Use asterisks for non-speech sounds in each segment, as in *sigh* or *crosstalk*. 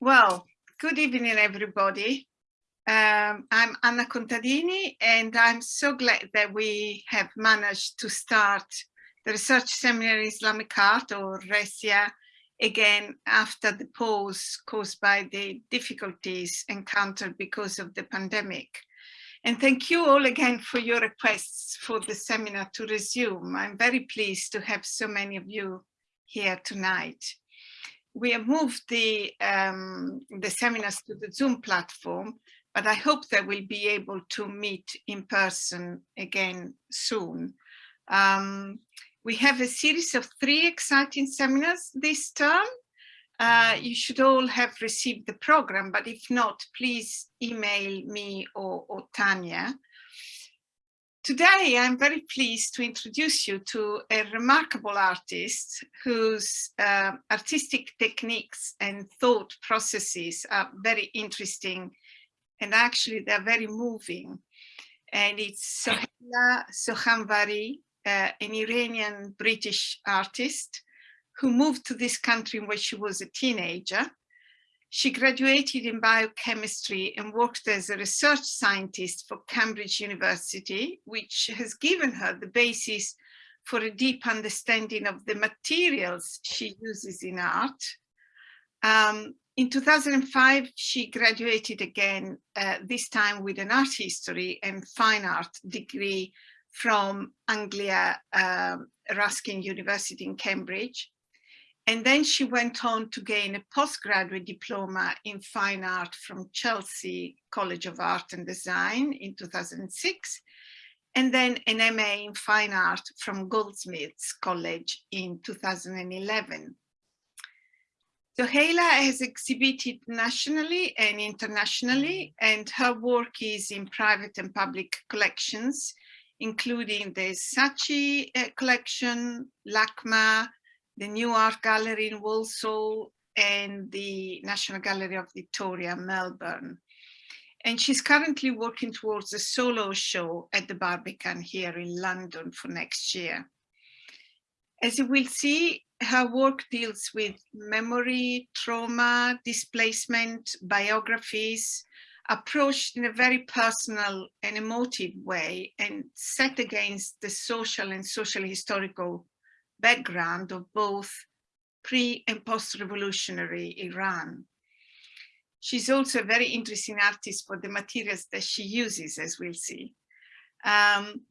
Well, good evening, everybody. Um, I'm Anna Contadini, and I'm so glad that we have managed to start the Research Seminar in Islamic Art, or RESIA, again after the pause caused by the difficulties encountered because of the pandemic. And thank you all again for your requests for the seminar to resume. I'm very pleased to have so many of you here tonight we have moved the, um, the seminars to the Zoom platform, but I hope that we'll be able to meet in person again soon. Um, we have a series of three exciting seminars this term. Uh, you should all have received the program, but if not, please email me or, or Tanya. Today, I'm very pleased to introduce you to a remarkable artist whose uh, artistic techniques and thought processes are very interesting and actually they're very moving. And it's Soheila Sokhanvari, uh, an Iranian British artist who moved to this country when she was a teenager she graduated in biochemistry and worked as a research scientist for Cambridge University, which has given her the basis for a deep understanding of the materials she uses in art. Um, in 2005, she graduated again, uh, this time with an art history and fine art degree from Anglia uh, Ruskin University in Cambridge. And then she went on to gain a postgraduate diploma in fine art from Chelsea College of Art and Design in 2006, and then an MA in fine art from Goldsmiths College in 2011. Soheila has exhibited nationally and internationally, and her work is in private and public collections, including the Saatchi uh, collection, LACMA, the New Art Gallery in Walsall and the National Gallery of Victoria, Melbourne. And she's currently working towards a solo show at the Barbican here in London for next year. As you will see, her work deals with memory, trauma, displacement, biographies, approached in a very personal and emotive way and set against the social and social historical background of both pre and post-revolutionary Iran. She's also a very interesting artist for the materials that she uses, as we'll see. Um,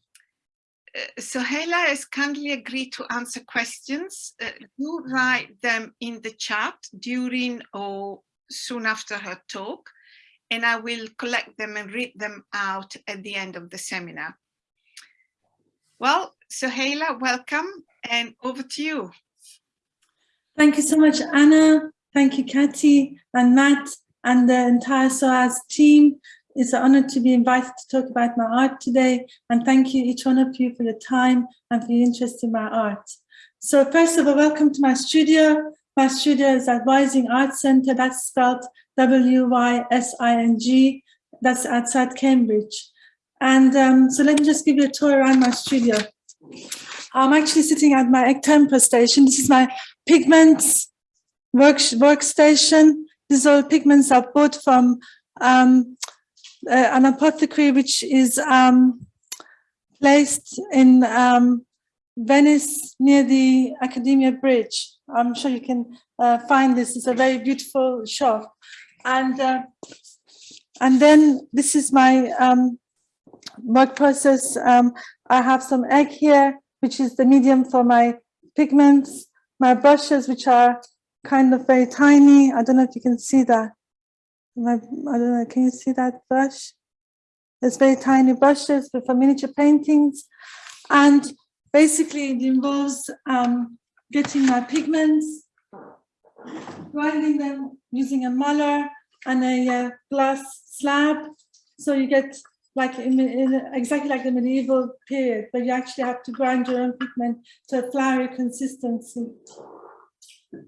uh, Soheila has kindly agreed to answer questions. Uh, do write them in the chat during or soon after her talk, and I will collect them and read them out at the end of the seminar. Well, Soheila, welcome and over to you. Thank you so much, Anna. Thank you, Katy and Matt and the entire SOAS team. It's an honor to be invited to talk about my art today. And thank you, each one of you, for your time and for your interest in my art. So first of all, welcome to my studio. My studio is at Wysing Art Center. That's spelled W-Y-S-I-N-G. That's outside Cambridge. And um, so let me just give you a tour around my studio. I'm actually sitting at my egg tempera station. This is my pigments work, workstation. These are all pigments I bought from um, uh, an apothecary, which is um, placed in um, Venice near the Accademia Bridge. I'm sure you can uh, find this. It's a very beautiful shop. And, uh, and then this is my um, work process. Um, I have some egg here, which is the medium for my pigments, my brushes, which are kind of very tiny. I don't know if you can see that. My, I don't know, can you see that brush? It's very tiny brushes for miniature paintings. And basically it involves um, getting my pigments, grinding them using a muller and a uh, glass slab. So you get like in, in, exactly like the medieval period, but you actually have to grind your own pigment to a floury consistency.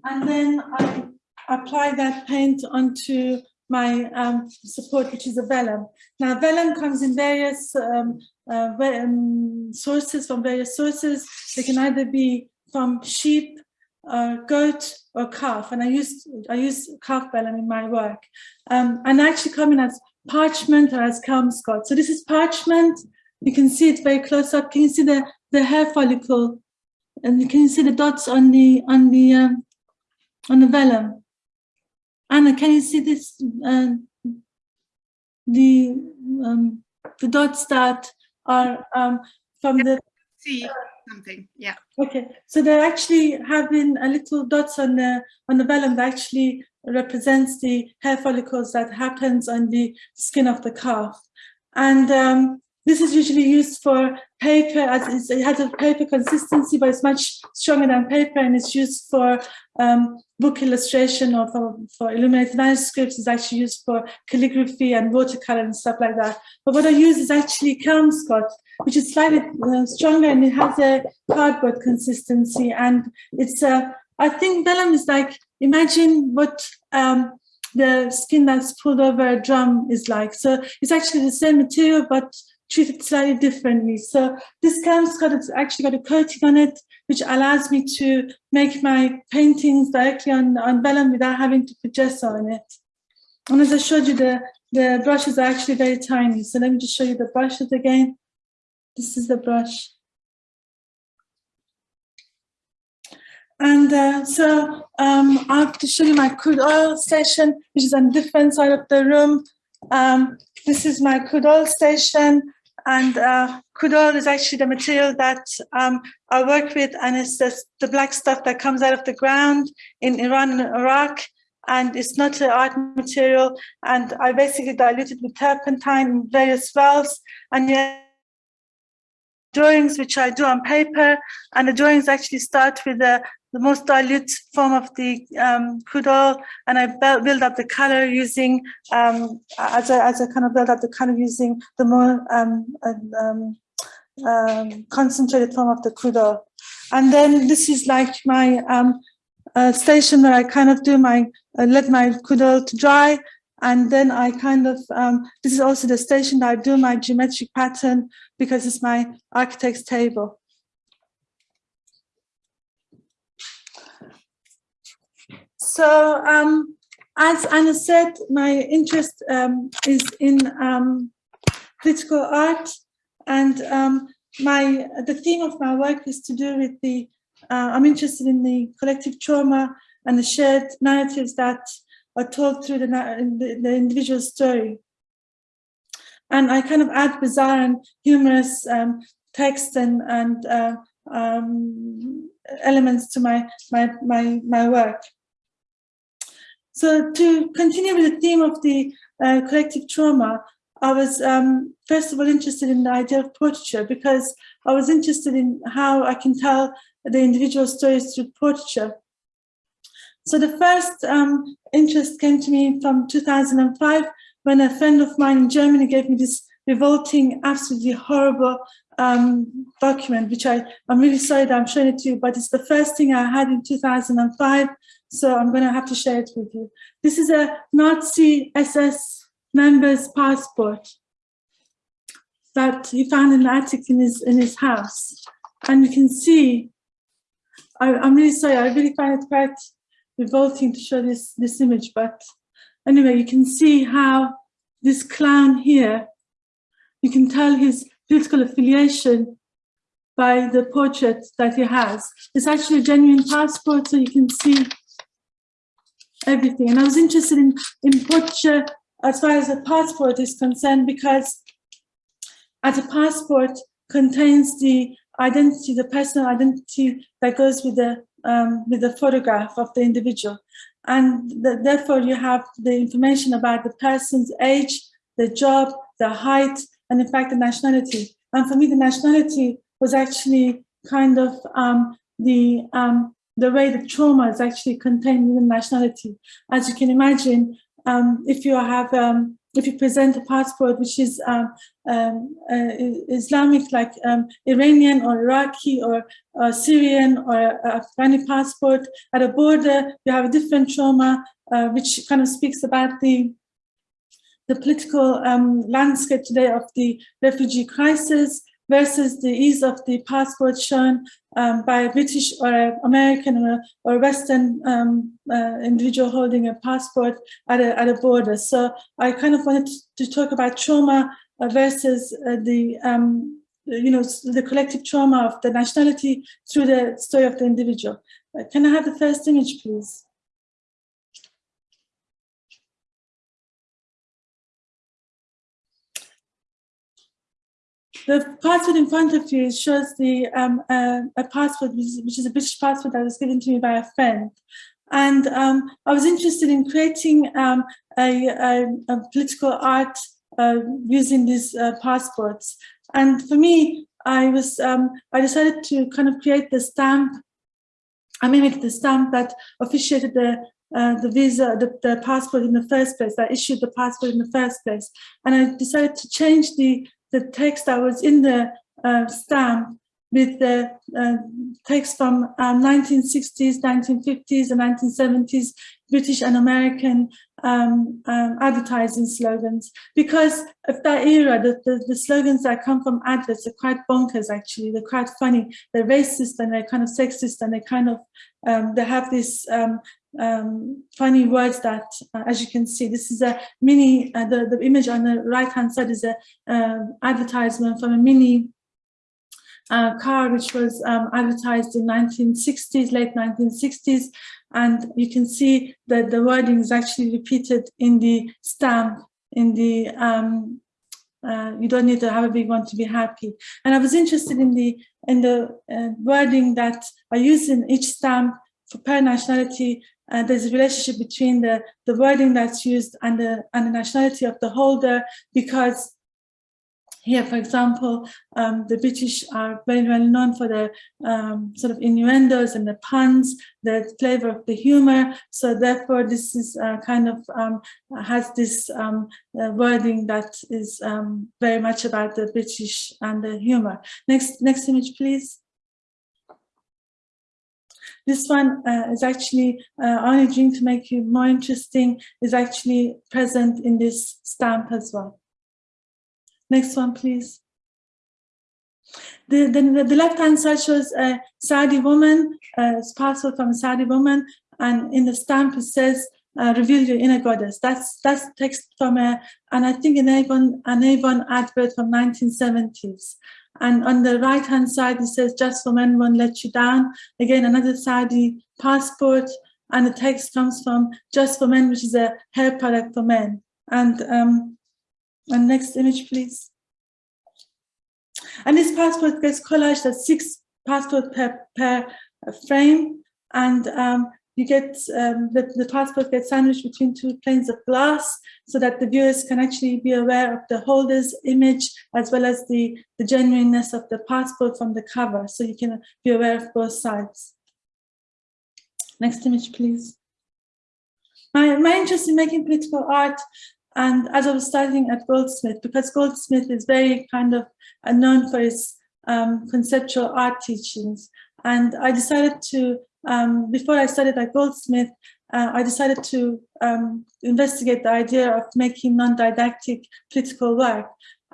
And then I apply that paint onto my um, support, which is a vellum. Now, vellum comes in various um, uh, um, sources, from various sources. They can either be from sheep uh, goat or calf, and I use I use calf vellum in my work, um, and I actually come in as parchment or as Kelmscott. So this is parchment. You can see it very close up. Can you see the the hair follicle, and you can see the dots on the on the um, on the vellum. Anna, can you see this? Uh, the um, the dots that are um, from the See something, yeah. Okay, so there actually have been a little dots on the on the vellum that actually represents the hair follicles that happens on the skin of the calf, and um, this is usually used for paper as it has a paper consistency, but it's much stronger than paper, and it's used for um, book illustration or for, for illuminated manuscripts. It's actually used for calligraphy and watercolor and stuff like that. But what I use is actually Kelmscott, which is slightly uh, stronger and it has a cardboard consistency. And it's, uh, I think vellum is like, imagine what um, the skin that's pulled over a drum is like. So it's actually the same material, but treated slightly differently. So this Kelmscott has actually got a coating on it, which allows me to make my paintings directly on, on vellum without having to put gesso on it. And as I showed you, the, the brushes are actually very tiny. So let me just show you the brushes again. This is the brush. And uh, so um, I have to show you my crude oil station, which is on the different side of the room. Um, this is my crude oil station. And uh, is actually the material that um, I work with, and it's just the black stuff that comes out of the ground in Iran and Iraq. And it's not an art material. And I basically dilute it with turpentine in various wells. And yeah, drawings which I do on paper, and the drawings actually start with the, the most dilute form of the um, crude oil, and I build up the color using, um, as, a, as a kind of build up the color using the more um, um, um, concentrated form of the crude oil. And then this is like my um, uh, station where I kind of do my, uh, let my crude oil to dry, and then I kind of, um, this is also the station that I do my geometric pattern because it's my architect's table. So um, as Anna said, my interest um, is in um, political art and um, my the theme of my work is to do with the, uh, I'm interested in the collective trauma and the shared narratives that are told through the, the, the individual story. And I kind of add bizarre and humorous um, text and, and uh, um, elements to my, my, my, my work. So to continue with the theme of the uh, collective trauma, I was um, first of all interested in the idea of portraiture because I was interested in how I can tell the individual stories through portraiture. So the first um, interest came to me from 2005 when a friend of mine in Germany gave me this revolting, absolutely horrible um, document, which I, I'm really sorry that I'm showing it to you, but it's the first thing I had in 2005. So I'm going to have to share it with you. This is a Nazi SS member's passport that he found in the attic in his, in his house. And you can see, I, I'm really sorry, I really find it quite revolting to show this, this image, but anyway, you can see how this clown here, you can tell his political affiliation by the portrait that he has. It's actually a genuine passport, so you can see everything. And I was interested in, in portraiture as far as a passport is concerned, because as a passport contains the identity, the personal identity that goes with the um, with the photograph of the individual. And the, therefore you have the information about the person's age, the job, the height, and in fact the nationality. And for me, the nationality was actually kind of um, the um, the way the trauma is actually contained within nationality. As you can imagine, um, if you have um, if you present a passport which is um, um, uh, Islamic, like um, Iranian or Iraqi or Syrian or Afghani passport, at a border you have a different trauma, uh, which kind of speaks about the the political um, landscape today of the refugee crisis. Versus the ease of the passport shown um, by a British or American or, or Western um, uh, individual holding a passport at a, at a border. So I kind of wanted to talk about trauma uh, versus uh, the, um, you know, the collective trauma of the nationality through the story of the individual. Uh, can I have the first image, please? The passport in front of you shows the um, uh, a passport, which is, which is, a British passport that was given to me by a friend. And um, I was interested in creating um, a, a, a, political art uh, using these uh, passports. And for me, I was um, I decided to kind of create the stamp. I mimicked the stamp that officiated the uh, the visa, the, the, passport in the first place, that issued the passport in the first place. And I decided to change the the text that was in the uh, stamp with the uh, text from um, 1960s, 1950s and 1970s British and American um, um, advertising slogans. Because of that era, the, the, the, slogans that come from adverts are quite bonkers actually, they're quite funny, they're racist and they're kind of sexist and they kind of, um, they have this um, um, funny words that, uh, as you can see, this is a mini, uh, the, the image on the right hand side is a uh, advertisement from a mini uh, car which was um, advertised in 1960s, late 1960s, and you can see that the wording is actually repeated in the stamp, in the um, uh, you don't need to have a big one to be happy. And I was interested in the in the uh, wording that I use in each stamp for per nationality uh, there's a relationship between the, the wording that's used and the, and the nationality of the holder because here, for example, um, the British are very well known for their um, sort of innuendos and the puns, the flavor of the humor. So therefore, this is uh, kind of um, has this um, uh, wording that is um, very much about the British and the humor. Next, next image, please. This one uh, is actually uh, only dream to make you more interesting is actually present in this stamp as well. Next one, please. The, the, the left-hand side shows a Saudi woman, a parcel from a Saudi woman, and in the stamp it says, uh, reveal your inner goddess. That's that's text from a, and I think an Avon, an Avon advert from 1970s. And on the right hand side, it says, just for men won't let you down. Again, another Saudi passport. And the text comes from Just for Men, which is a hair product for men. And, um, and next image, please. And this passport gets collaged at six passport per, per frame. And um, you get um, the, the passport gets sandwiched between two planes of glass so that the viewers can actually be aware of the holder's image as well as the, the genuineness of the passport from the cover. So you can be aware of both sides. Next image, please. My, my interest in making political art and as I was studying at Goldsmith, because Goldsmith is very kind of known for his um, conceptual art teachings, and I decided to um, before I studied at Goldsmith, uh, I decided to um, investigate the idea of making non-didactic political work.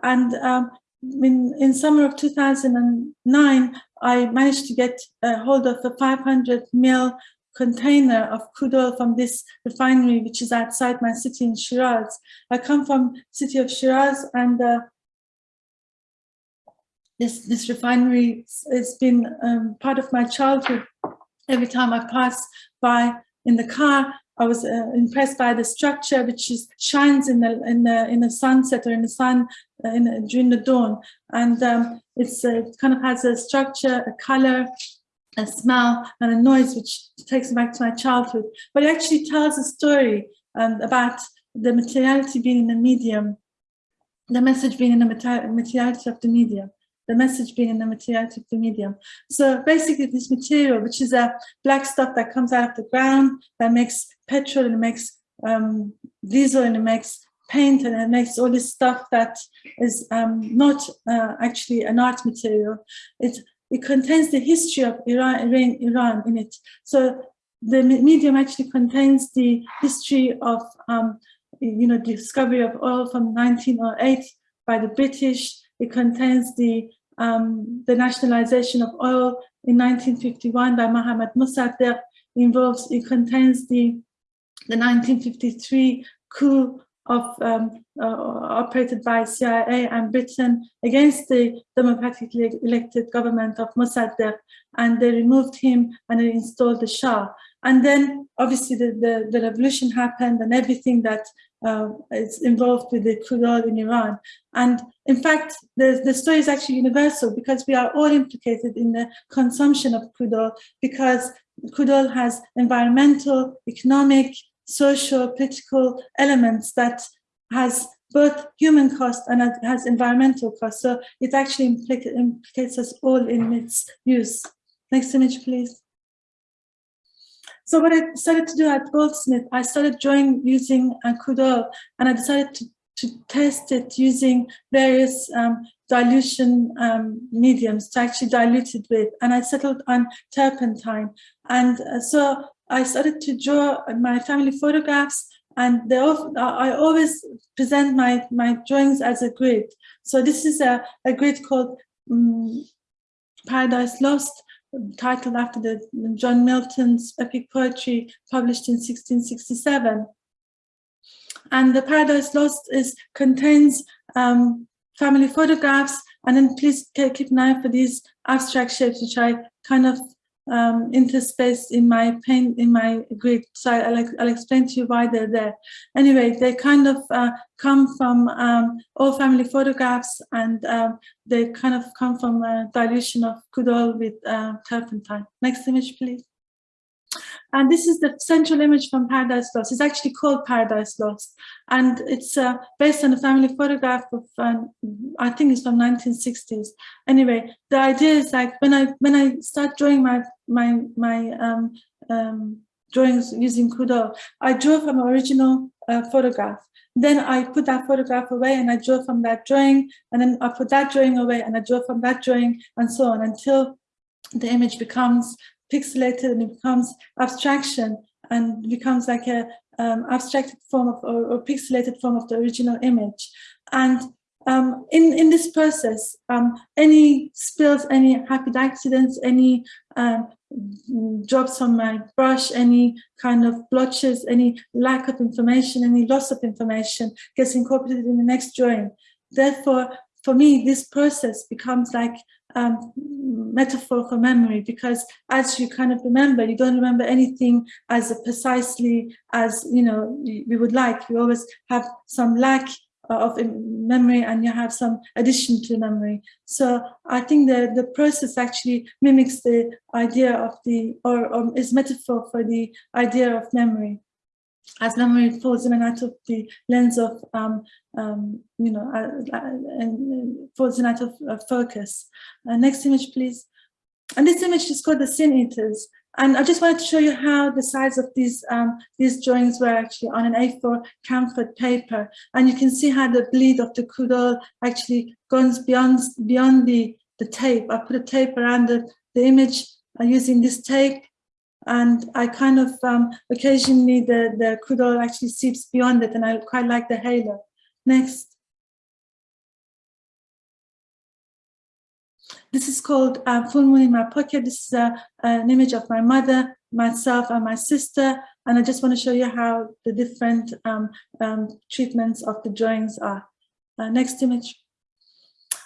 And um, in, in summer of 2009, I managed to get a hold of a 500 mil container of crude oil from this refinery, which is outside my city in Shiraz. I come from city of Shiraz and uh, this, this refinery has been um, part of my childhood every time I pass by in the car, I was uh, impressed by the structure, which is shines in the in the in the sunset or in the sun uh, in during the dawn, and um, it's uh, it kind of has a structure, a color, a smell, and a noise, which takes me back to my childhood. But it actually tells a story um, about the materiality being in the medium, the message being in the materiality of the medium the message being in the materiality of the medium. So basically this material, which is a black stuff that comes out of the ground, that makes petrol and makes um, diesel and it makes paint and it makes all this stuff that is um, not uh, actually an art material. It, it contains the history of Iran, Iran, Iran in it. So the medium actually contains the history of, um, you know, discovery of oil from 1908 by the British, it contains the um, the nationalization of oil in 1951 by Mohammad Mossadegh involves, it contains the, the 1953 coup of um, uh, operated by CIA and Britain against the democratically elected government of Mossadegh and they removed him and they installed the Shah. And then obviously the, the, the revolution happened and everything that uh, is involved with the crude oil in Iran. And in fact, the, the story is actually universal because we are all implicated in the consumption of crude oil because crude oil has environmental, economic, social, political elements that has both human cost and has environmental cost. So it actually implicates us all in its use. Next image, please. So what I decided to do at Goldsmith, I started drawing using uh, oil and I decided to, to test it using various um, dilution um, mediums to actually dilute it with. And I settled on turpentine. And uh, so I started to draw my family photographs and I always present my, my drawings as a grid. So this is a, a grid called um, Paradise Lost, titled after the John Milton's epic poetry published in 1667. And the Paradise Lost is contains um, family photographs, and then please keep an eye for these abstract shapes, which I kind of um, interspace in my paint in my grid. So I'll, I'll, explain to you why they're there. Anyway, they kind of uh, come from um, all family photographs and um, they kind of come from a dilution of crude oil with uh, turpentine. Next image, please. And this is the central image from Paradise Lost. It's actually called Paradise Lost. And it's uh, based on a family photograph of, um, I think it's from 1960s. Anyway, the idea is like when I when I start drawing my my my um, um, drawings using Kudo, I draw from original uh, photograph. Then I put that photograph away and I draw from that drawing, and then I put that drawing away and I draw from that drawing, and so on until the image becomes pixelated and it becomes abstraction and becomes like a um, abstracted form of or, or, pixelated form of the original image. And um, in, in this process, um, any spills, any happy accidents, any um, drops on my brush, any kind of blotches, any lack of information, any loss of information gets incorporated in the next drawing. Therefore, for me, this process becomes like um, metaphor for memory because as you kind of remember, you don't remember anything as precisely as you know we would like. You always have some lack of memory and you have some addition to memory. So I think the, the process actually mimics the idea of the, or, or is metaphor for the idea of memory as memory falls in and out of the lens of, um, um, you know, uh, uh, and falls in and out of uh, focus. Uh, next image, please. And this image is called the Sin Eaters. And I just wanted to show you how the size of these um, these drawings were actually on an A4 camphor paper. And you can see how the bleed of the crude oil actually goes beyond beyond the, the tape. I put a tape around the, the image uh, using this tape and I kind of um, occasionally the, the crude oil actually seeps beyond it and I quite like the halo. Next. This is called uh, Full Moon in My Pocket. This is uh, an image of my mother, myself and my sister. And I just want to show you how the different um, um, treatments of the drawings are. Uh, next image.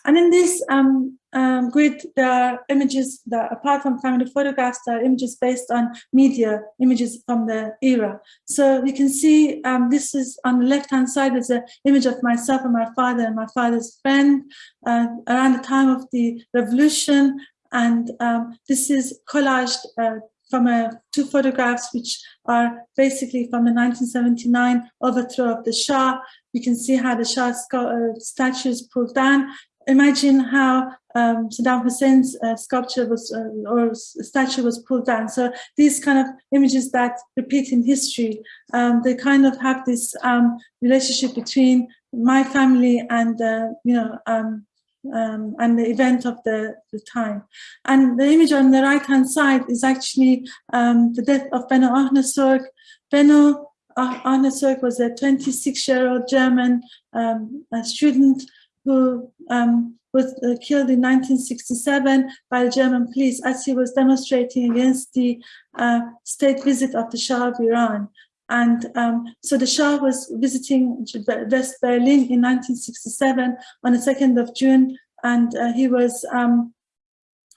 And in this um, um, grid, there are images that, apart from family photographs, there are images based on media, images from the era. So you can see um, this is on the left-hand side, there's an image of myself and my father and my father's friend uh, around the time of the revolution. And um, this is collaged uh, from uh, two photographs which are basically from the 1979 overthrow of the Shah. You can see how the Shah uh, statue is pulled down imagine how um, Saddam Hussein's uh, sculpture was uh, or statue was pulled down. So these kind of images that repeat in history, um, they kind of have this um, relationship between my family and uh, you know um, um, and the event of the, the time. And the image on the right hand side is actually um, the death of Benno Ohnesorg. Benno Ohnesorg was a 26 year old German student who um, was uh, killed in 1967 by the German police as he was demonstrating against the uh, state visit of the Shah of Iran. And um, so the Shah was visiting West Berlin in 1967 on the 2nd of June, and uh, he was um,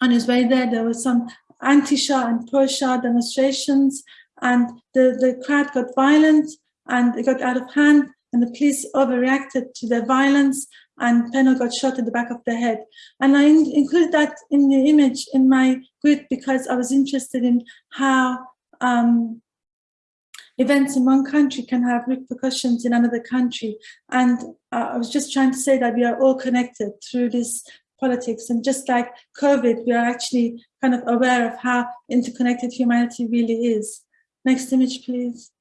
on his way there. There was some anti-Shah and pro-Shah demonstrations, and the, the crowd got violent and it got out of hand, and the police overreacted to their violence, and Benno got shot in the back of the head. And I in included that in the image in my grid because I was interested in how um, events in one country can have repercussions in another country. And uh, I was just trying to say that we are all connected through this politics. And just like COVID, we are actually kind of aware of how interconnected humanity really is. Next image, please.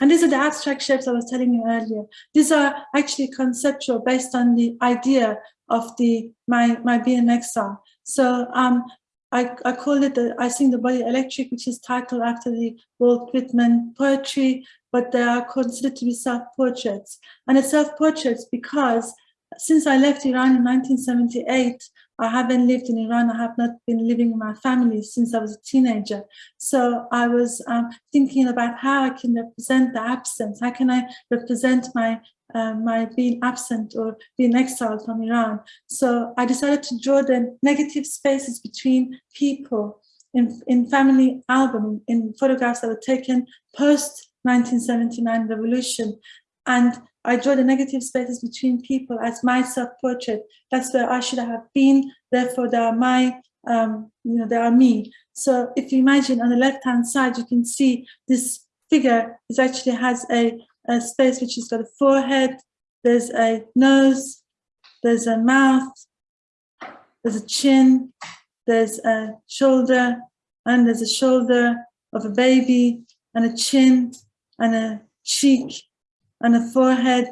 And these are the abstract shapes I was telling you earlier. These are actually conceptual based on the idea of the my, my being exile. So um, I, I call it, the, I sing the body electric, which is titled after the Walt Whitman poetry, but they are considered to be self-portraits. And it's self-portraits because since I left Iran in 1978, I haven't lived in Iran. I have not been living with my family since I was a teenager. So I was um, thinking about how I can represent the absence. How can I represent my uh, my being absent or being exiled from Iran? So I decided to draw the negative spaces between people in, in family album, in photographs that were taken post 1979 revolution. And I draw the negative spaces between people as my self-portrait. That's where I should have been. Therefore, they are my, um, you know, they are me. So if you imagine on the left-hand side, you can see this figure is actually has a, a space which has got a forehead, there's a nose, there's a mouth, there's a chin, there's a shoulder, and there's a shoulder of a baby, and a chin, and a cheek, and a forehead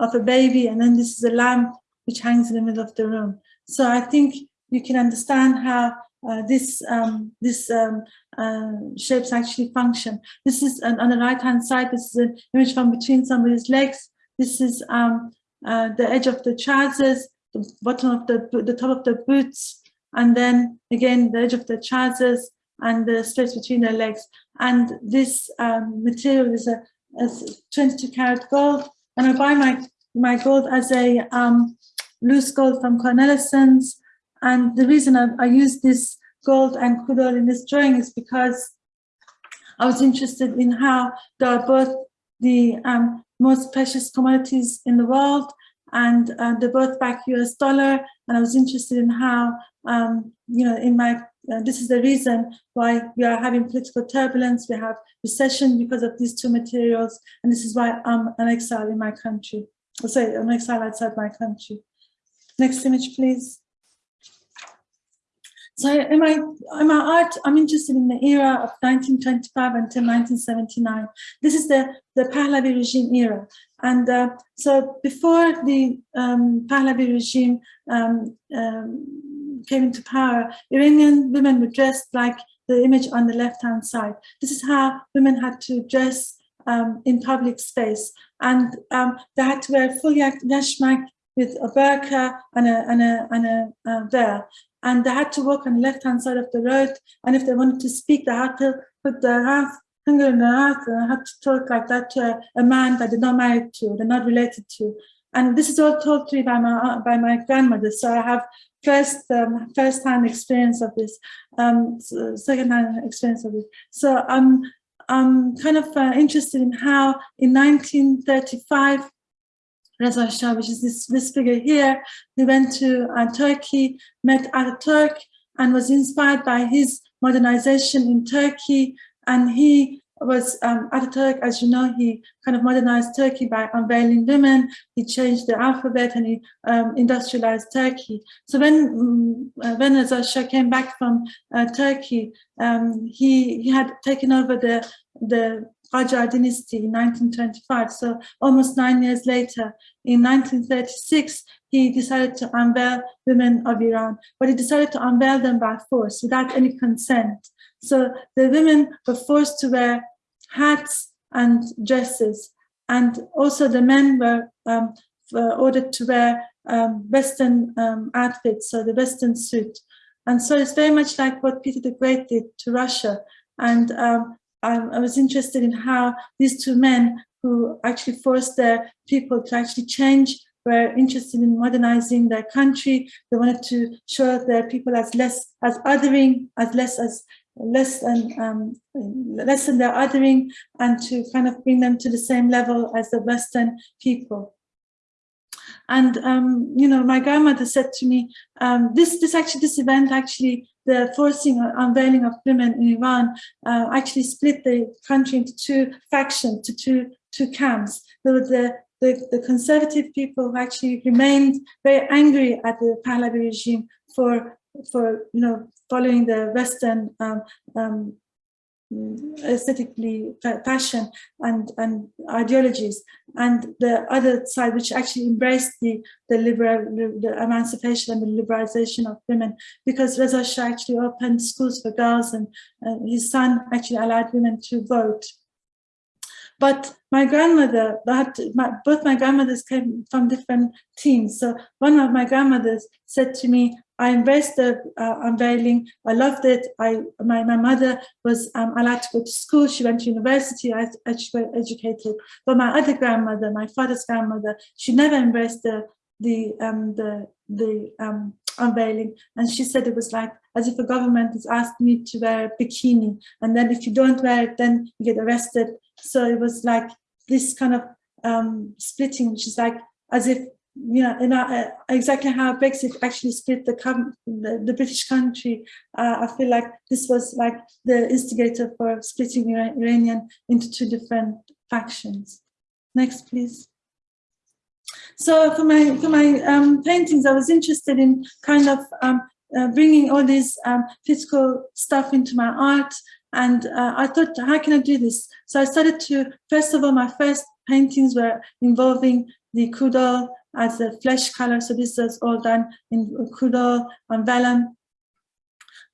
of a baby, and then this is a lamp which hangs in the middle of the room. So I think you can understand how uh, this um, this um, uh, shapes actually function. This is an, on the right hand side. This is an image from between somebody's legs. This is um, uh, the edge of the trousers, the bottom of the the top of the boots, and then again the edge of the trousers and the space between their legs. And this um, material is a as 22 karat gold. And I buy my, my gold as a um, loose gold from Cornelissen's. And the reason I, I use this gold and kudol in this drawing is because I was interested in how they are both the um, most precious commodities in the world and uh, they both back US dollar. And I was interested in how, um, you know, in my uh, this is the reason why we are having political turbulence, we have recession because of these two materials, and this is why I'm an exile in my country. I'll say an exile outside my country. Next image, please. So in my, in my art, I'm interested in the era of 1925 until 1979. This is the, the Pahlavi regime era. And uh, so before the um, Pahlavi regime um, um, came into power, Iranian women were dressed like the image on the left-hand side. This is how women had to dress um, in public space. And um, they had to wear full yashmak with a burqa and a, and a, and a, a veil. And they had to walk on the left-hand side of the road. And if they wanted to speak, they had to put their mouth and had to talk like that to a, a man that they're not married to, they're not related to. And this is all told to me by my by my grandmother. So I have first um, first hand experience of this, um, second hand experience of this. So I'm I'm kind of uh, interested in how in 1935 Reza Shah, which is this, this figure here, he went to uh, Turkey, met Ataturk, and was inspired by his modernization in Turkey. And he was um, Ataturk, as you know, he kind of modernized Turkey by unveiling women, he changed the alphabet and he um, industrialized Turkey. So when, um, when Reza Shah came back from uh, Turkey, um, he, he had taken over the, the Qajar dynasty in 1925. So almost nine years later, in 1936, he decided to unveil women of Iran, but he decided to unveil them by force without any consent. So the women were forced to wear hats and dresses. And also the men were um, ordered to wear um, Western um, outfit, so the Western suit. And so it's very much like what Peter the Great did to Russia. And um, I, I was interested in how these two men who actually forced their people to actually change were interested in modernizing their country. They wanted to show their people as less as othering, as less as less than um, less than their othering, and to kind of bring them to the same level as the Western people. And um, you know, my grandmother said to me, um, "This, this actually, this event actually, the forcing unveiling of women in Iran, uh, actually split the country into two factions, to two two camps. There were the the, the conservative people who actually remained very angry at the Pahlavi regime for for you know following the Western um, um, aesthetically fashion and and ideologies. And the other side which actually embraced the the liberal the emancipation and the liberalization of women because Reza Shah actually opened schools for girls and uh, his son actually allowed women to vote but my grandmother, my, both my grandmothers came from different teams. So one of my grandmothers said to me, I embraced the uh, unveiling. I loved it. I, my, my mother was um, allowed to go to school. She went to university. I, she got educated. But my other grandmother, my father's grandmother, she never embraced the the um, the the um, unveiling, and she said it was like as if a government has asked me to wear a bikini, and then if you don't wear it, then you get arrested. So it was like this kind of um, splitting, which is like as if you know, in, uh, exactly how Brexit actually split the, the, the British country. Uh, I feel like this was like the instigator for splitting Iranian into two different factions. Next, please. So for my for my um, paintings, I was interested in kind of um, uh, bringing all this um, physical stuff into my art. And uh, I thought, how can I do this? So I started to, first of all, my first paintings were involving the kudal as a flesh color. So this was all done in kudal and vellum.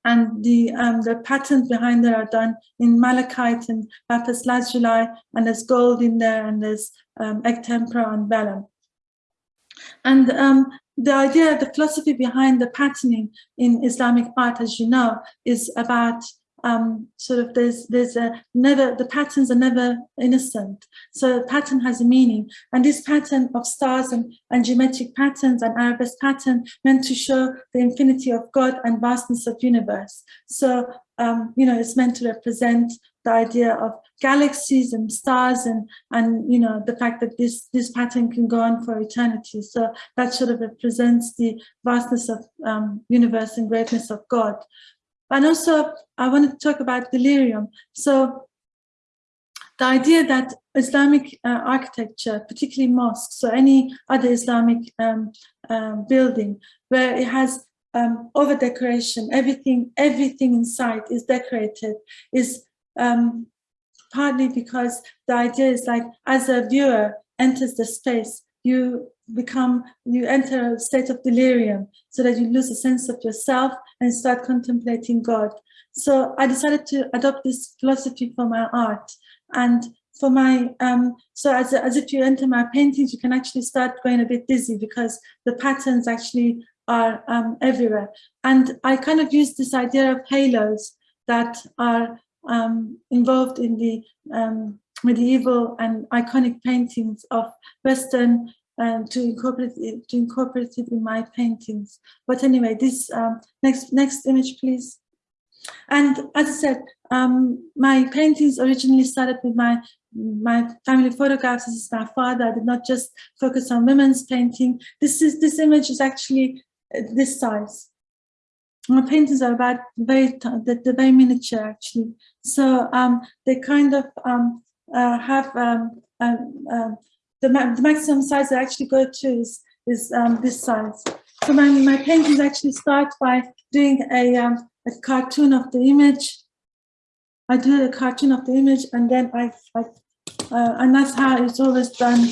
And the um, the patterns behind there are done in malachite and lapis lazuli, and there's gold in there, and there's um, egg tempera and vellum. And um, the idea, the philosophy behind the patterning in Islamic art, as you know, is about um, sort of there's there's a never the patterns are never innocent. So pattern has a meaning, and this pattern of stars and, and geometric patterns and arabesque pattern meant to show the infinity of God and vastness of universe. So um, you know it's meant to represent the idea of galaxies and stars and and you know the fact that this this pattern can go on for eternity so that sort of represents the vastness of um, universe and greatness of god and also i want to talk about delirium. So the idea that islamic uh, architecture particularly mosques or any other islamic um, uh, building where it has um, over decoration everything everything inside is decorated is um, partly because the idea is like as a viewer enters the space, you become, you enter a state of delirium so that you lose a sense of yourself and start contemplating God. So I decided to adopt this philosophy for my art. And for my, um, so as, as if you enter my paintings, you can actually start going a bit dizzy because the patterns actually are um, everywhere. And I kind of use this idea of halos that are um, involved in the um, medieval and iconic paintings of Western um, to incorporate it, to incorporate it in my paintings. But anyway, this um, next next image, please. And as I said, um, my paintings originally started with my my family photographs. This is my father. I did not just focus on women's painting. This is this image is actually uh, this size my paintings are about very the, the very miniature actually so um, they kind of um, uh, have um, um, um the, ma the maximum size I actually go to is, is um, this size so my, my paintings actually start by doing a, a cartoon of the image I do a cartoon of the image and then I, I uh, and that's how it's always done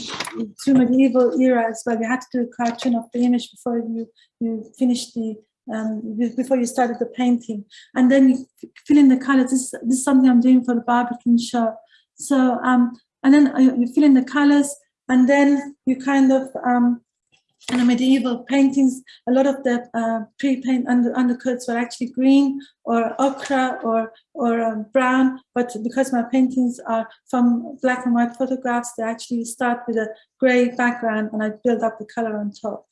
through medieval era as well. You had to do a cartoon of the image before you, you finish the um, before you started the painting. And then you fill in the colors. This, this is something I'm doing for the Barbican show. So, um, and then you fill in the colors and then you kind of um, and the medieval paintings, a lot of the uh, pre-paint under, undercoats were actually green or ochre or, or um, brown, but because my paintings are from black and white photographs, they actually start with a gray background and I build up the color on top.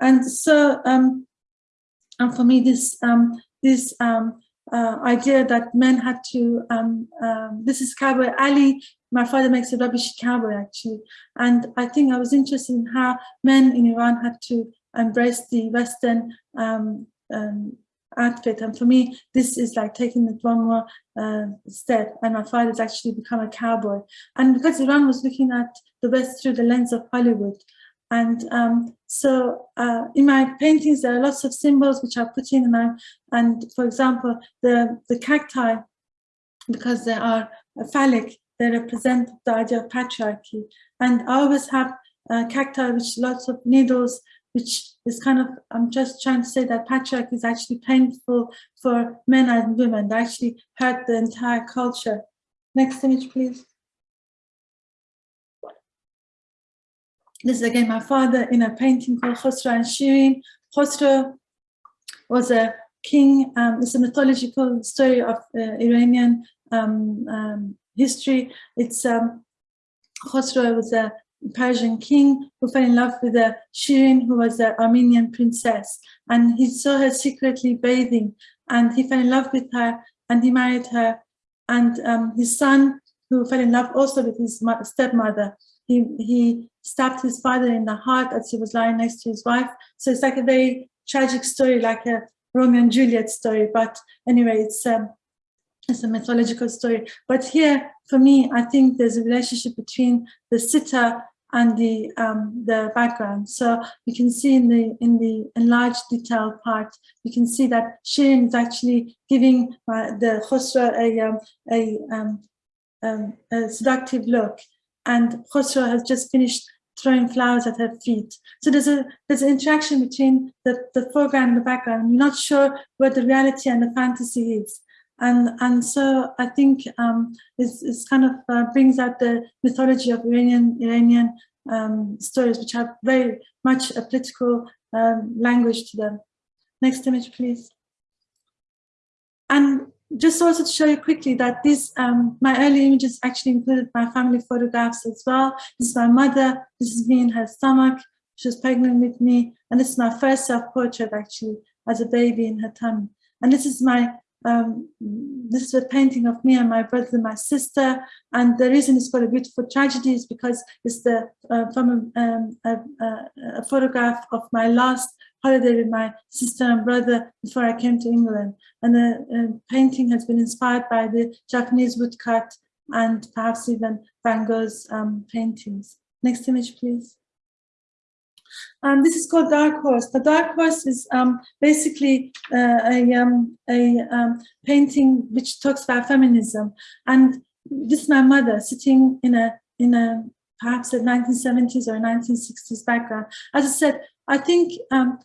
And so, um, and for me, this, um, this um, uh, idea that men had to, um, um, this is Cowboy Ali, my father makes a rubbish cowboy actually. And I think I was interested in how men in Iran had to embrace the Western um, um, outfit. And for me, this is like taking it one more uh, step. And my father's actually become a cowboy. And because Iran was looking at the West through the lens of Hollywood, and um, so uh, in my paintings, there are lots of symbols which I put in. And, and for example, the, the cacti, because they are phallic, they represent the idea of patriarchy. And I always have uh, cacti, which lots of needles, which is kind of, I'm just trying to say that patriarchy is actually painful for men and women. They actually hurt the entire culture. Next image, please. This is again my father in a painting called Khosrow and Shirin. Khosrow was a king. Um, it's a mythological story of uh, Iranian um, um, history. It's um, was a Persian king who fell in love with a Shirin, who was an Armenian princess. And he saw her secretly bathing and he fell in love with her and he married her. And um, his son, who fell in love also with his stepmother, he, he stabbed his father in the heart as he was lying next to his wife. So it's like a very tragic story, like a Romeo and Juliet story. But anyway, it's um, it's a mythological story. But here, for me, I think there's a relationship between the sitter and the um, the background. So you can see in the in the enlarged detail part, you can see that Shirin is actually giving uh, the Khosrow a um, a, um, um, a seductive look and Khosrow has just finished throwing flowers at her feet. So there's a there's an interaction between the, the foreground and the background. You're not sure where the reality and the fantasy is. And, and so I think um, it's kind of uh, brings out the mythology of Iranian Iranian um, stories, which have very much a political um, language to them. Next image, please. And just also to show you quickly that these, um, my early images actually included my family photographs as well. This is my mother, this is me in her stomach, she was pregnant with me, and this is my first self-portrait actually, as a baby in her tummy. And this is my, um, this is a painting of me and my brother and my sister, and the reason it's called a beautiful tragedy is because it's the uh, from a, um, a, a photograph of my last holiday with my sister and brother before I came to England. And the uh, painting has been inspired by the Japanese woodcut and perhaps even Van Gogh's um, paintings. Next image, please. Um, this is called Dark Horse. The Dark Horse is um, basically uh, a, um, a um, painting which talks about feminism. And this is my mother sitting in a, in a perhaps a 1970s or 1960s background. As I said, I think um,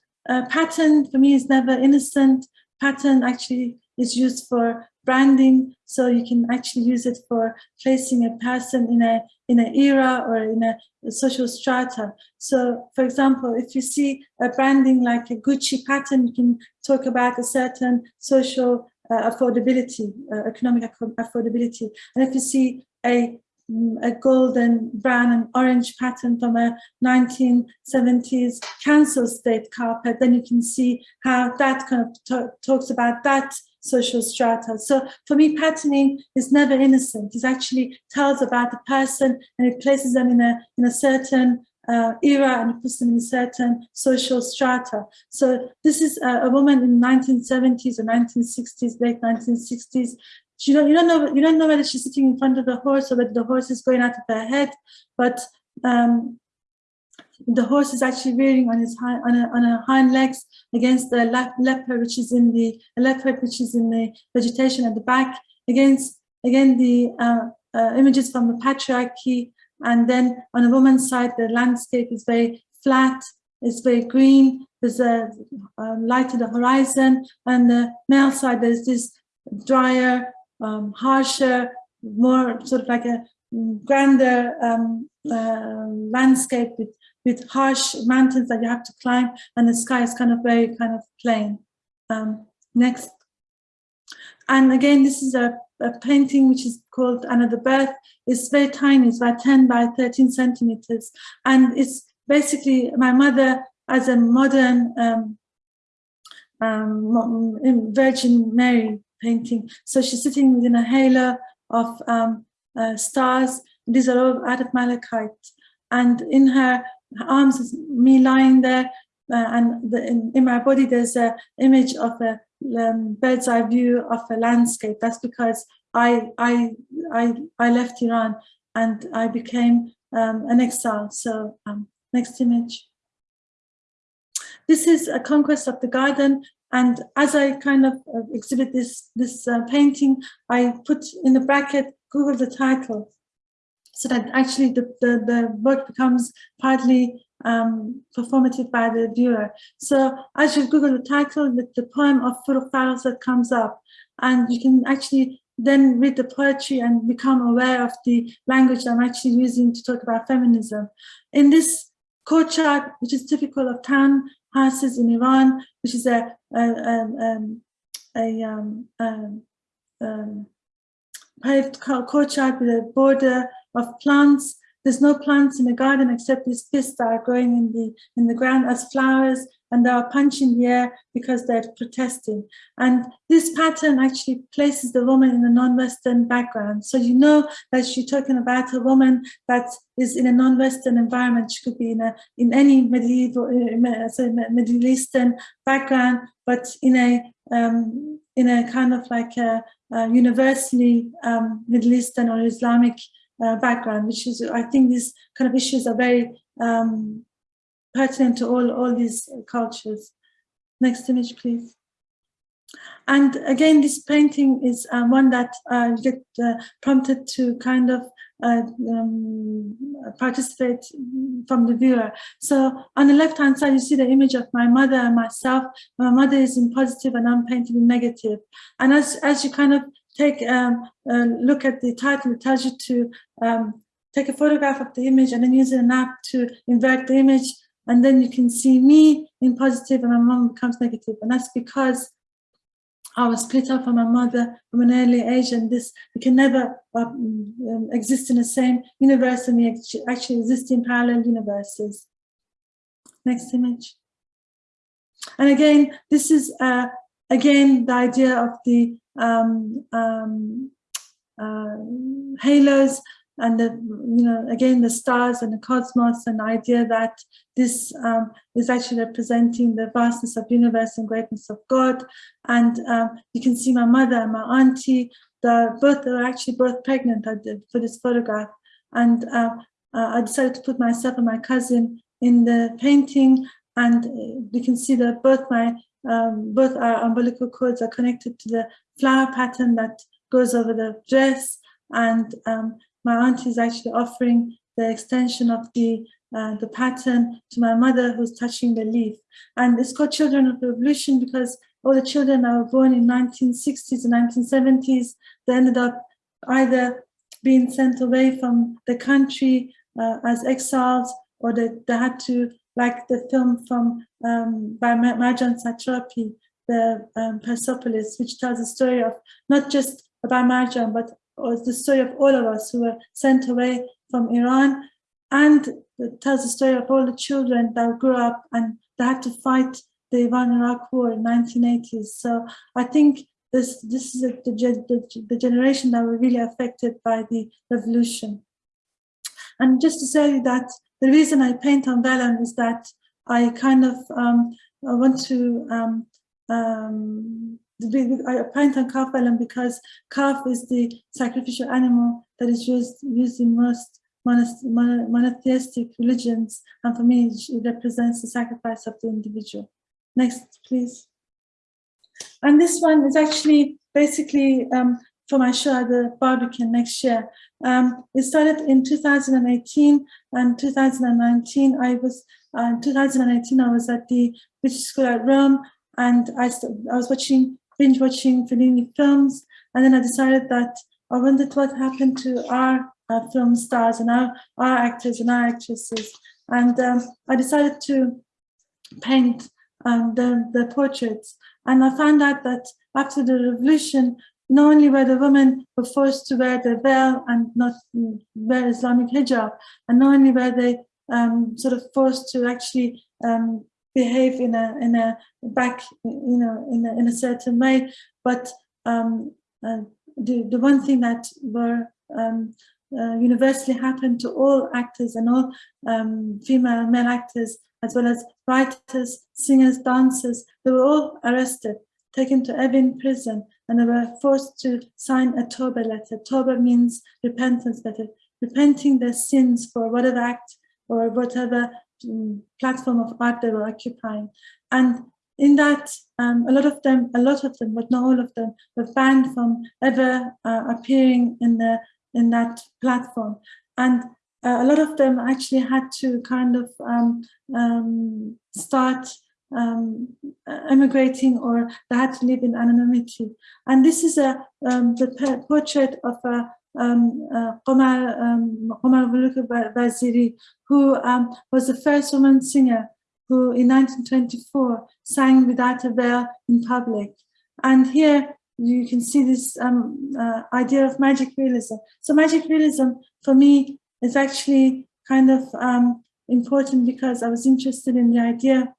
pattern for me is never innocent. Pattern actually is used for branding, so you can actually use it for placing a person in a in an era or in a, social strata. So, for example, if you see a branding like a Gucci pattern, you can talk about a certain social uh, affordability, uh, economic affordability. And if you see a Mm, a golden, brown and orange pattern from a 1970s council state carpet, then you can see how that kind of talks about that social strata. So for me, patterning is never innocent. It actually tells about the person and it places them in a, in a certain uh, era and puts them in a certain social strata. So this is a, a woman in 1970s or 1960s, late 1960s, you don't you don't know you don't know whether she's sitting in front of the horse or whether the horse is going out of her head, but um, the horse is actually rearing on his hind, on, a, on a hind legs against the le leopard, which is in the leopard, which is in the vegetation at the back, against again the uh, uh, images from the patriarchy, and then on the woman's side, the landscape is very flat, it's very green. There's a um, light to the horizon, and the male side there's this drier, um, harsher, more sort of like a grander um, uh, landscape with, with harsh mountains that you have to climb and the sky is kind of very kind of plain. Um, next. And again, this is a, a, painting which is called Another Birth. It's very tiny, it's about 10 by 13 centimeters. And it's basically my mother as a modern um, um, Virgin Mary painting. So she's sitting within a halo of um, uh, stars. These are all out of malachite. And in her arms is me lying there. Uh, and the, in, in, my body, there's a image of a um, bird's eye view of a landscape. That's because I, I, I, I left Iran and I became um, an exile. So um, next image. This is a conquest of the garden. And as I kind of uh, exhibit this, this uh, painting, I put in the bracket, Google the title, so that actually the, the, the work becomes partly um, performative by the viewer. So as you Google the title, the, the poem of Forough that comes up, and you can actually then read the poetry and become aware of the language I'm actually using to talk about feminism. In this courtyard, which is typical of town houses in Iran, which is a, a, um, a, um, um, um, paved courtyard with a border of plants. There's no plants in the garden except these fists that are growing in the in the ground as flowers and they are punching the air because they're protesting. And this pattern actually places the woman in a non-Western background. So you know that you're talking about a woman that is in a non-Western environment. She could be in a in any medieval, uh, sorry, Middle Eastern background, but in a um, in a kind of like a, a universally um, Middle Eastern or Islamic uh, background, which is I think these kind of issues are very um, pertinent to all, all these cultures. Next image, please. And again, this painting is um, one that uh, get uh, prompted to kind of uh, um, participate from the viewer. So on the left-hand side, you see the image of my mother and myself. My mother is in positive and I'm painting in negative. And as, as you kind of take um, a look at the title, it tells you to um, take a photograph of the image and then use an app to invert the image and then you can see me in positive and my mom becomes negative. and that's because I was split up from my mother from an early age and this we can never um, um, exist in the same universe and we actually exist in parallel universes. Next image. And again, this is uh, again the idea of the um, um, uh, halos and the, you know, again, the stars and the cosmos and the idea that this um, is actually representing the vastness of universe and greatness of God. And um, you can see my mother and my auntie, the, both are actually both pregnant I did for this photograph. And uh, uh, I decided to put myself and my cousin in the painting and you can see that both my um, both our umbilical cords are connected to the flower pattern that goes over the dress and um, my auntie is actually offering the extension of the uh, the pattern to my mother who's touching the leaf. And it's called Children of the Revolution because all the children that were born in 1960s and 1970s, they ended up either being sent away from the country uh, as exiles or they, they had to, like the film from um, by Marjane Satrapi, the um, Persepolis, which tells a story of not just about Marjane, but the story of all of us who were sent away from Iran and tells the story of all the children that grew up and they had to fight the Iran-Iraq war in 1980s. So I think this this is the, the, the generation that were really affected by the revolution. And just to say that the reason I paint on vellum is that I kind of um, I want to um, um, I paint on calf vellum because calf is the sacrificial animal that is used, used in most monotheistic religions, and for me, it represents the sacrifice of the individual. Next, please. And this one is actually basically um, for my show at the Barbican next year. Um, it started in 2018 and 2019. I was uh, in 2018. I was at the British School at Rome, and I, I was watching binge watching Fellini films, and then I decided that I wondered what happened to our uh, film stars and our, our actors and our actresses. And um, I decided to paint um, the, the portraits. And I found out that after the revolution, not only were the women were forced to wear the veil and not wear Islamic hijab, and not only were they um, sort of forced to actually um, behave in a in a back you know in a, in a certain way, but um, uh, the the one thing that were um, uh, universally happened to all actors and all um, female and male actors, as well as writers, singers, dancers, they were all arrested, taken to Evin prison, and they were forced to sign a Toba letter. Toba means repentance letter, repenting their sins for whatever act or whatever um, platform of art they were occupying. And in that, um, a lot of them, a lot of them, but not all of them, were banned from ever uh, appearing in the in that platform. And uh, a lot of them actually had to kind of um, um, start um, emigrating or they had to live in anonymity. And this is a um, the portrait of a um, uh, Qamar, um, who um, was the first woman singer who in 1924 sang without a veil in public. And here you can see this um, uh, idea of magic realism. So magic realism for me is actually kind of um, important because I was interested in the idea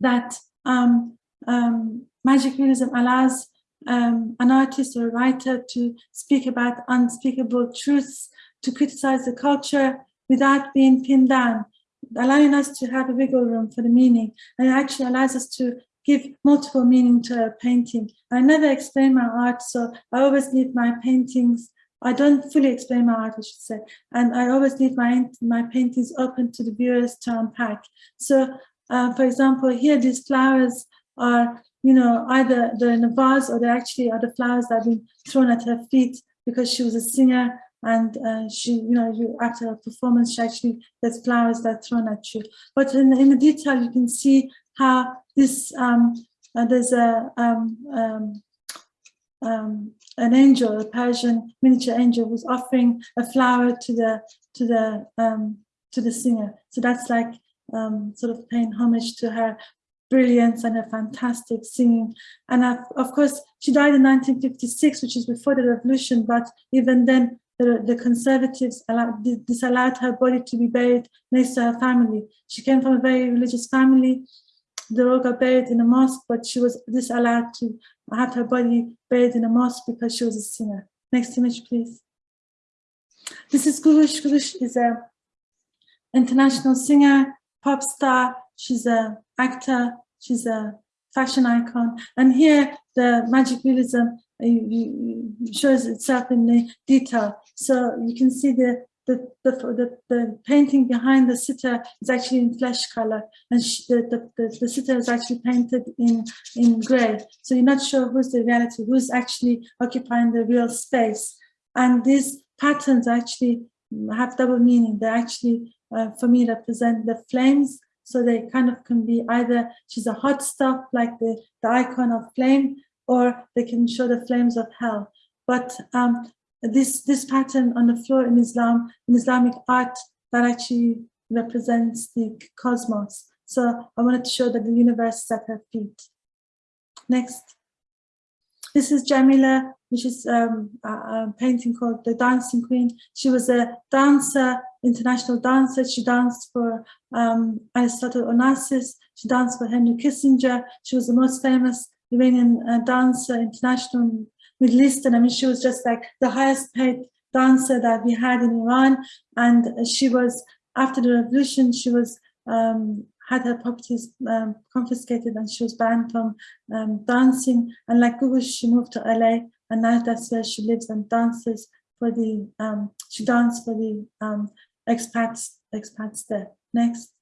that um, um, magic realism allows um, an artist or a writer to speak about unspeakable truths, to criticize the culture without being pinned down, allowing us to have a wiggle room for the meaning. And it actually allows us to give multiple meaning to a painting. I never explain my art, so I always leave my paintings I don't fully explain my art, I should say, and I always leave my my paintings open to the viewers to unpack. So, uh, for example, here these flowers are you know, either they're in a vase or they actually are the flowers that have been thrown at her feet because she was a singer and uh, she, you know, you, after a performance, she actually gets flowers that are thrown at you. But in, in the detail, you can see how this, um, uh, there's a, um, um, um, an angel, a Persian miniature angel, who's offering a flower to the to the um, to the singer. So that's like um, sort of paying homage to her brilliance and her fantastic singing. And of course, she died in 1956, which is before the revolution, but even then, the, the conservatives allowed, disallowed her body to be buried next to her family. She came from a very religious family. They all got buried in a mosque, but she was disallowed to have her body buried in a mosque because she was a singer. Next image, please. This is Googoosh. Googoosh is a international singer, pop star. She's a actor, she's a fashion icon. And here the magic realism uh, shows itself in the detail. So you can see the the, the, the, the, painting behind the sitter is actually in flesh color and she, the, the, the, the, sitter is actually painted in, in gray. So you're not sure who's the reality, who's actually occupying the real space. And these patterns actually have double meaning. They actually, uh, for me, represent the flames so they kind of can be either she's a hot stuff like the, the icon of flame, or they can show the flames of hell. But um, this this pattern on the floor in Islam, in Islamic art, that actually represents the cosmos. So I wanted to show that the universe is at her feet. Next. This is Jamila, which is um, a, a, painting called The Dancing Queen. She was a dancer, international dancer. She danced for um, Aristotle Onassis. She danced for Henry Kissinger. She was the most famous Iranian uh, dancer, international Middle Eastern. I mean, she was just like the highest paid dancer that we had in Iran. And she was, after the revolution, she was um, had her properties um, confiscated and she was banned from um, dancing. And like Google, she moved to LA and now that's where she lives and dances for the, um, she danced for the um, expats, expats there. Next.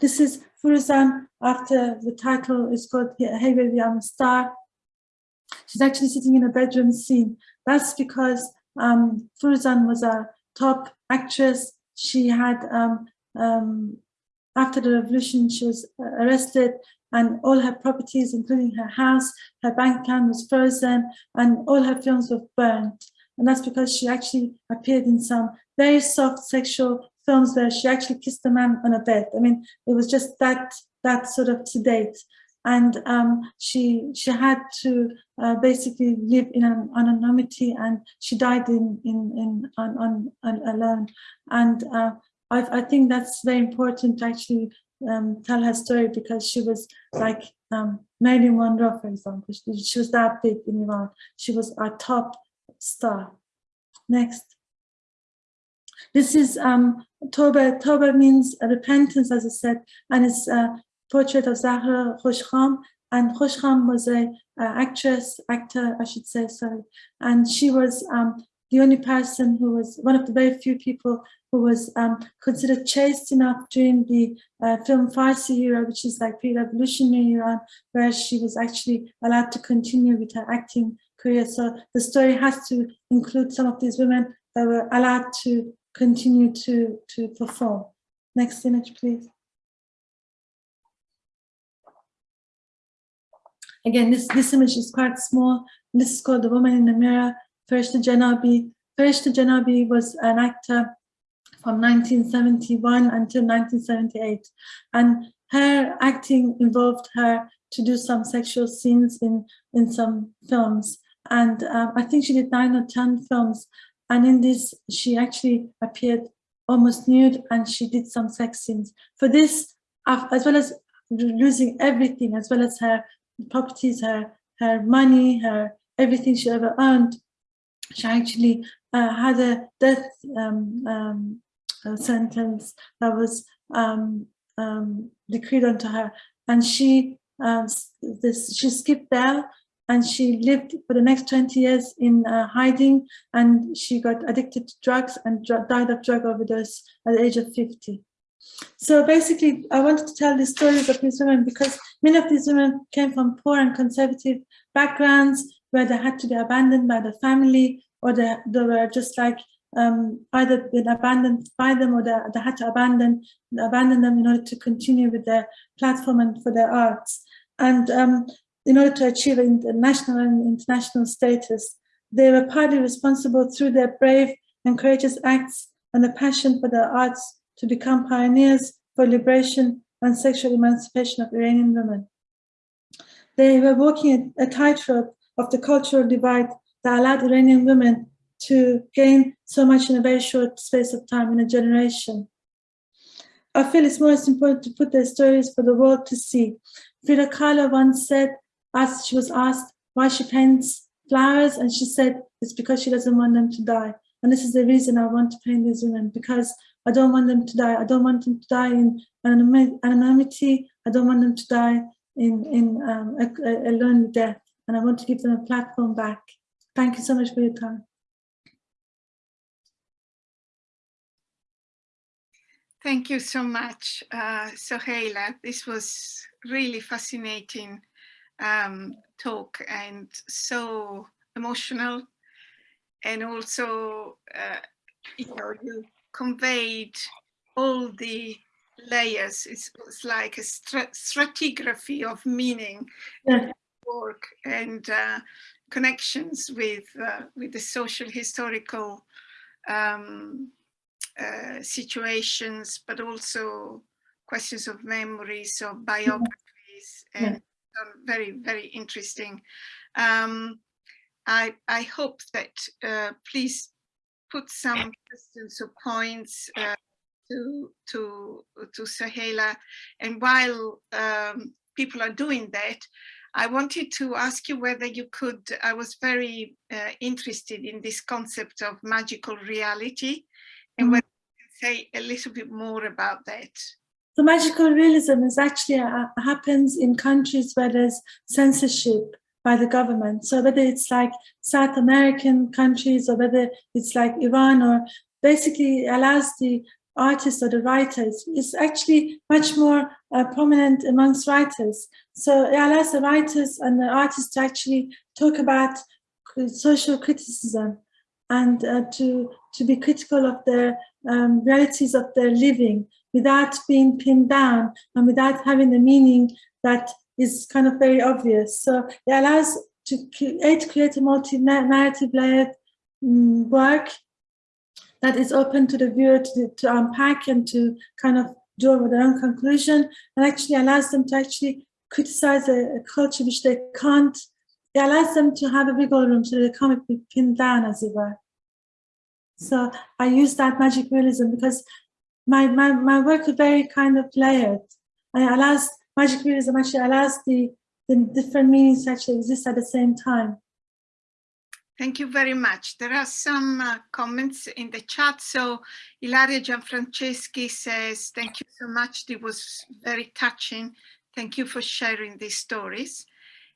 This is Furuzan after the title is called Hey Baby, I'm a Star. She's actually sitting in a bedroom scene. That's because um, Furuzan was a top actress. She had um, um, after the revolution, she was uh, arrested and all her properties, including her house, her bank account was frozen and all her films were burned. And that's because she actually appeared in some very soft sexual films where she actually kissed a man on a bed. I mean, it was just that that sort of sedate. And um, she she had to uh, basically live in an anonymity, and she died in in in on, on, on alone. And uh, I, I think that's very important to actually um, tell her story because she was like um, Marilyn Monroe, for example. She, she was that big in Iran. She was a top star. Next. This is um, Toba. Toba means repentance, as I said, and it's a portrait of Zahra Khoshkham. And Khoshkham was a, a actress, actor, I should say, sorry. And she was um, the only person who was one of the very few people who was um, considered chaste enough during the uh, film Farsi era, which is like pre-revolutionary Iran, where she was actually allowed to continue with her acting career. So the story has to include some of these women that were allowed to continue to, to perform. Next image, please. Again, this, this image is quite small. This is called The Woman in the Mirror. Farishta Janabi. Janabi was an actor from 1971 until 1978. And her acting involved her to do some sexual scenes in, in some films. And um, I think she did nine or 10 films. And in this, she actually appeared almost nude and she did some sex scenes. For this, as well as losing everything, as well as her properties, her, her money, her everything she ever earned, she actually uh, had a death um, um, sentence that was um, um, decreed onto her. And she, this, she skipped bail and she lived for the next 20 years in uh, hiding and she got addicted to drugs and died of drug overdose at the age of 50. So basically, I wanted to tell the stories of these women because many of these women came from poor and conservative backgrounds where they had to be abandoned by the family or they, they were just like um, either been abandoned by them or they, they had to abandon abandon them in order to continue with their platform and for their arts. And um, in order to achieve national and international status, they were partly responsible through their brave and courageous acts and the passion for their arts to become pioneers for liberation and sexual emancipation of Iranian women. They were walking a tightrope of the cultural divide that allowed Iranian women to gain so much in a very short space of time, in a generation. I feel it's most important to put their stories for the world to see. Frida Kahlo once said, as she was asked why she paints flowers, and she said, it's because she doesn't want them to die. And this is the reason I want to paint these women, because I don't want them to die. I don't want them to die in anonymity. I don't want them to die in, in um, a, a lonely death. And I want to give them a platform back. Thank you so much for your time. Thank you so much, uh, Soheila. This was really fascinating um, talk and so emotional. And also, uh, you know, you conveyed all the layers. It's, it's like a stratigraphy of meaning yeah. Work and uh, connections with uh, with the social historical um, uh, situations, but also questions of memories, of biographies, and very, very interesting. Um, I, I hope that uh, please put some questions or points uh, to to to Soheila. and while um, people are doing that, I wanted to ask you whether you could. I was very uh, interested in this concept of magical reality, and mm -hmm. whether you can say a little bit more about that. The magical realism is actually uh, happens in countries where there's censorship by the government. So whether it's like South American countries or whether it's like Iran or basically allows the artists or the writers is actually much more uh, prominent amongst writers. So it allows the writers and the artists to actually talk about social criticism and uh, to, to be critical of the um, realities of their living without being pinned down and without having the meaning that is kind of very obvious. So it allows to create, create a multi-narrative layered mm, work that is open to the viewer to, to unpack and to kind of draw with their own conclusion and actually allows them to actually criticize a, a culture which they can't, it allows them to have a wiggle room so they can't be pinned down as it were. So I use that magic realism because my, my, my work is very kind of layered and it allows, magic realism actually allows the, the different meanings actually exist at the same time. Thank you very much. There are some uh, comments in the chat. So Ilaria Gianfranceschi says, thank you so much. It was very touching. Thank you for sharing these stories.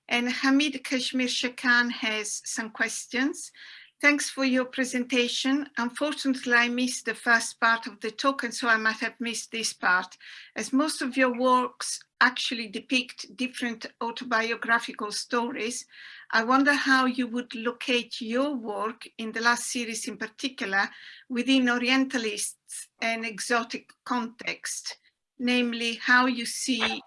And Hamid Kashmir Shakan has some questions. Thanks for your presentation. Unfortunately, I missed the first part of the talk, and so I might have missed this part, as most of your works actually depict different autobiographical stories. I wonder how you would locate your work in the last series in particular within Orientalists and exotic context, namely how you see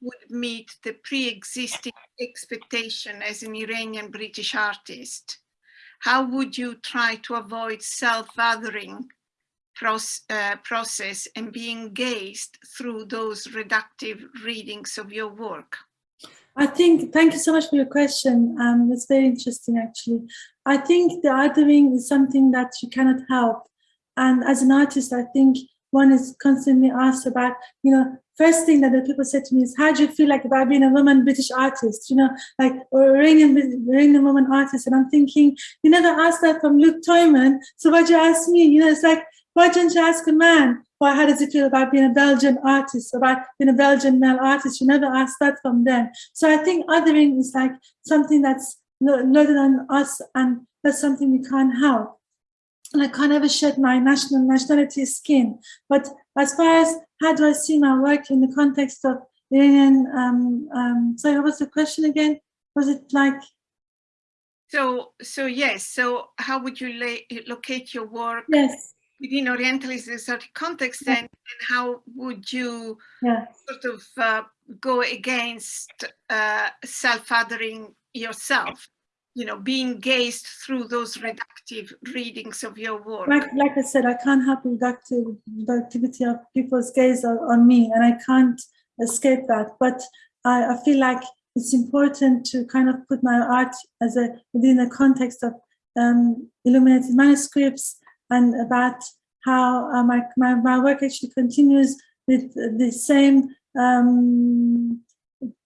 would meet the pre-existing expectation as an Iranian British artist how would you try to avoid self-othering uh, process and being gazed through those reductive readings of your work? I think, thank you so much for your question. Um, it's very interesting, actually. I think the othering is something that you cannot help. And as an artist, I think one is constantly asked about, you know, first thing that the people said to me is, how do you feel like about being a woman British artist, you know, like, or Iranian, Iranian woman artist? And I'm thinking, you never asked that from Luc Tuymans, so why'd you ask me? You know, it's like, why don't you ask a man? Why, how does it feel about being a Belgian artist, about being a Belgian male artist? You never ask that from them. So I think othering is like something that's loaded on us and that's something we can't help and I can't ever shed my national nationality skin. But as far as how do I see my work in the context of Iranian, um, um, sorry, what was the question again? Was it like? So, so yes, so how would you locate your work yes. Within Orientalist exotic context yes. and, and, how would you yes. sort of uh, go against uh, self-othering yourself? you know, being gazed through those reductive readings of your work. Like, like I said, I can't help reductive, reductivity of people's gaze on, on, me and I can't escape that. But I, I, feel like it's important to kind of put my art as a within the context of um, illuminated manuscripts and about how uh, my, my, my work actually continues with the same um,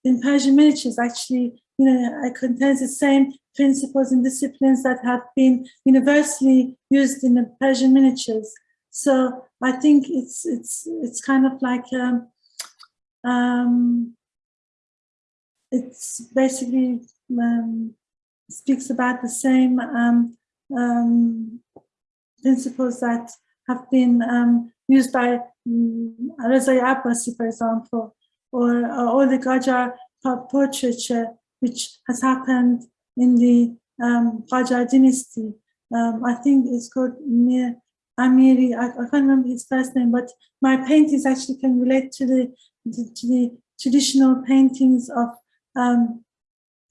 in Persian miniatures actually you know, it contains the same principles and disciplines that have been universally used in the Persian miniatures. So I think it's it's it's kind of like um, um, it's basically um, speaks about the same um, um, principles that have been um, used by um, Reza Abbasi, for example, or, all the Qajar portraiture which has happened in the um, dynasty. Um, I think it's called Mir Amiri. I, I, can't remember his first name, but my paintings actually can relate to the to, to the traditional paintings of um,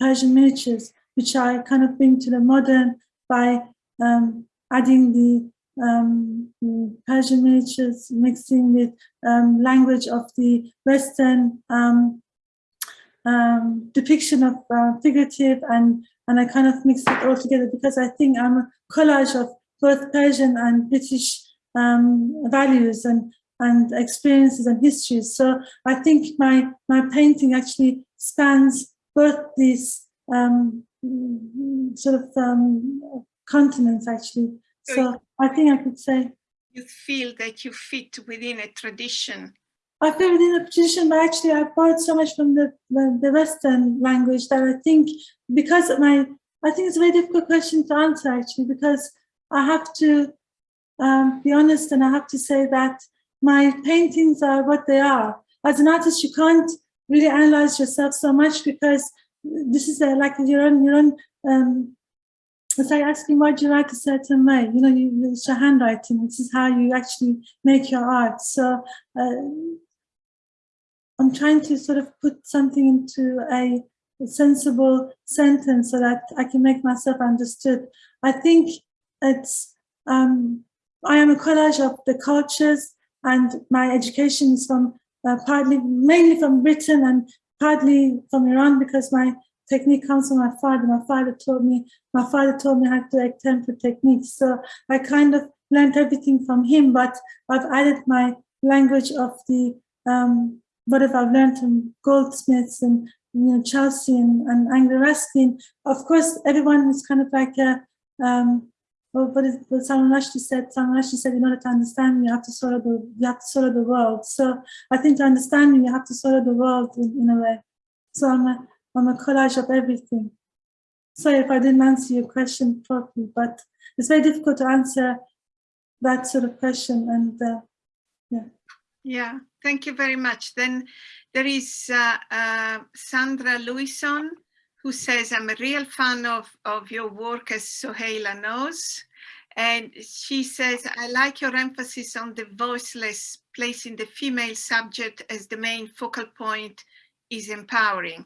Persian miniatures, which I kind of bring to the modern by um, adding the um, Persian miniatures, mixing with um, language of the Western um, um, depiction of uh, figurative and and I kind of mix it all together because I think I'm a collage of both Persian and British um, values and and experiences and histories. So I think my my painting actually spans both these um, sort of continents actually. So I think I could say you feel that you fit within a tradition I feel within a tradition, but actually I borrowed so much from the, the, the, Western language that I think because of my, I think it's a very difficult question to answer actually, because I have to um, be honest and I have to say that my paintings are what they are. As an artist, you can't really analyze yourself so much because this is a, like your own, your own um, it's like asking why do you write a certain way? You know, you, it's your handwriting. This is how you actually make your art. So uh, I'm trying to sort of put something into a, a sensible sentence so that I can make myself understood. I think it's, um, I am a collage of the cultures and my education is from uh, partly, mainly from Britain and partly from Iran because my technique comes from my father. My father taught me, my father taught me how to do tempera techniques. So I kind of learned everything from him, but I've added my language of the, um, whatever I've learned from goldsmiths and you know, Chelsea and, and Anglia Ruskin. Of course, everyone is kind of like a, um, what, is, what Salman said, Salman said, in order to understand me, you have to swallow the, you have to swallow the world. So I think to understand me, you have to swallow the world in, in a way. So I'm a, I'm a collage of everything. Sorry if I didn't answer your question properly, but it's very difficult to answer that sort of question. And uh, yeah. Yeah, thank you very much. Then there is uh, uh, Sandra Louison, who says, I'm a real fan of, of your work as Soheila knows. And she says, I like your emphasis on the voiceless, placing the female subject as the main focal point is empowering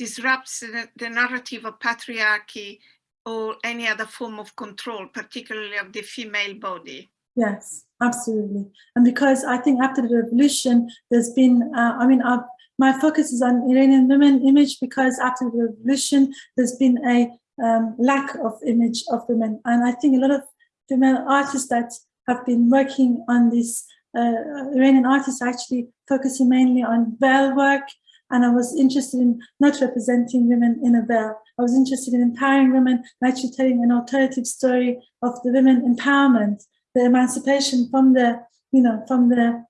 disrupts the, the narrative of patriarchy or any other form of control, particularly of the female body. Yes, absolutely. And because I think after the revolution, there's been, uh, I mean, uh, my focus is on Iranian women image because after the revolution, there's been a um, lack of image of women. And I think a lot of female artists that have been working on this, uh, Iranian artists actually focusing mainly on veil work and I was interested in not representing women in a veil. I was interested in empowering women actually telling an alternative story of the women empowerment, the emancipation from the, you know, from the,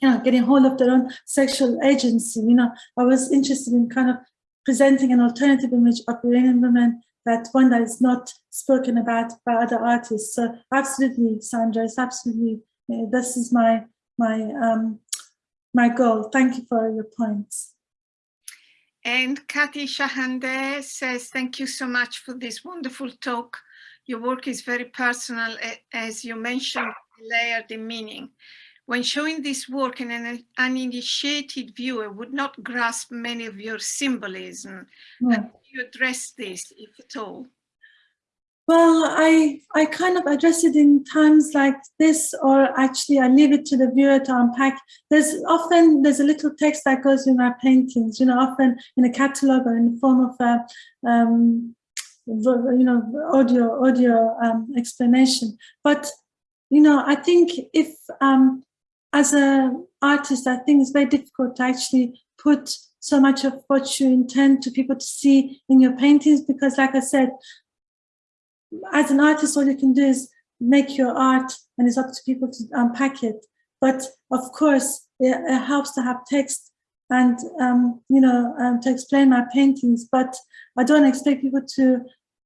you know, getting hold of their own sexual agency. You know, I was interested in kind of presenting an alternative image of Iranian women that one that is not spoken about by other artists. So absolutely, Sandra, it's absolutely, this is my, my, um, my goal. Thank you for your points. And Kati Shahande says, thank you so much for this wonderful talk. Your work is very personal, as you mentioned, layered in meaning. When showing this work in an uninitiated viewer would not grasp many of your symbolism. Yeah. How do you address this, if at all? Well, I, I kind of address it in times like this, or actually I leave it to the viewer to unpack. There's often, there's a little text that goes in my paintings, you know, often in a catalog or in the form of a, um, you know, audio, audio um, explanation. But, you know, I think if, um, as an artist, I think it's very difficult to actually put so much of what you intend to people to see in your paintings because like I said, as an artist, all you can do is make your art and it's up to people to unpack it. But of course, it, it helps to have text and, um, you know, um, to explain my paintings, but I don't expect people to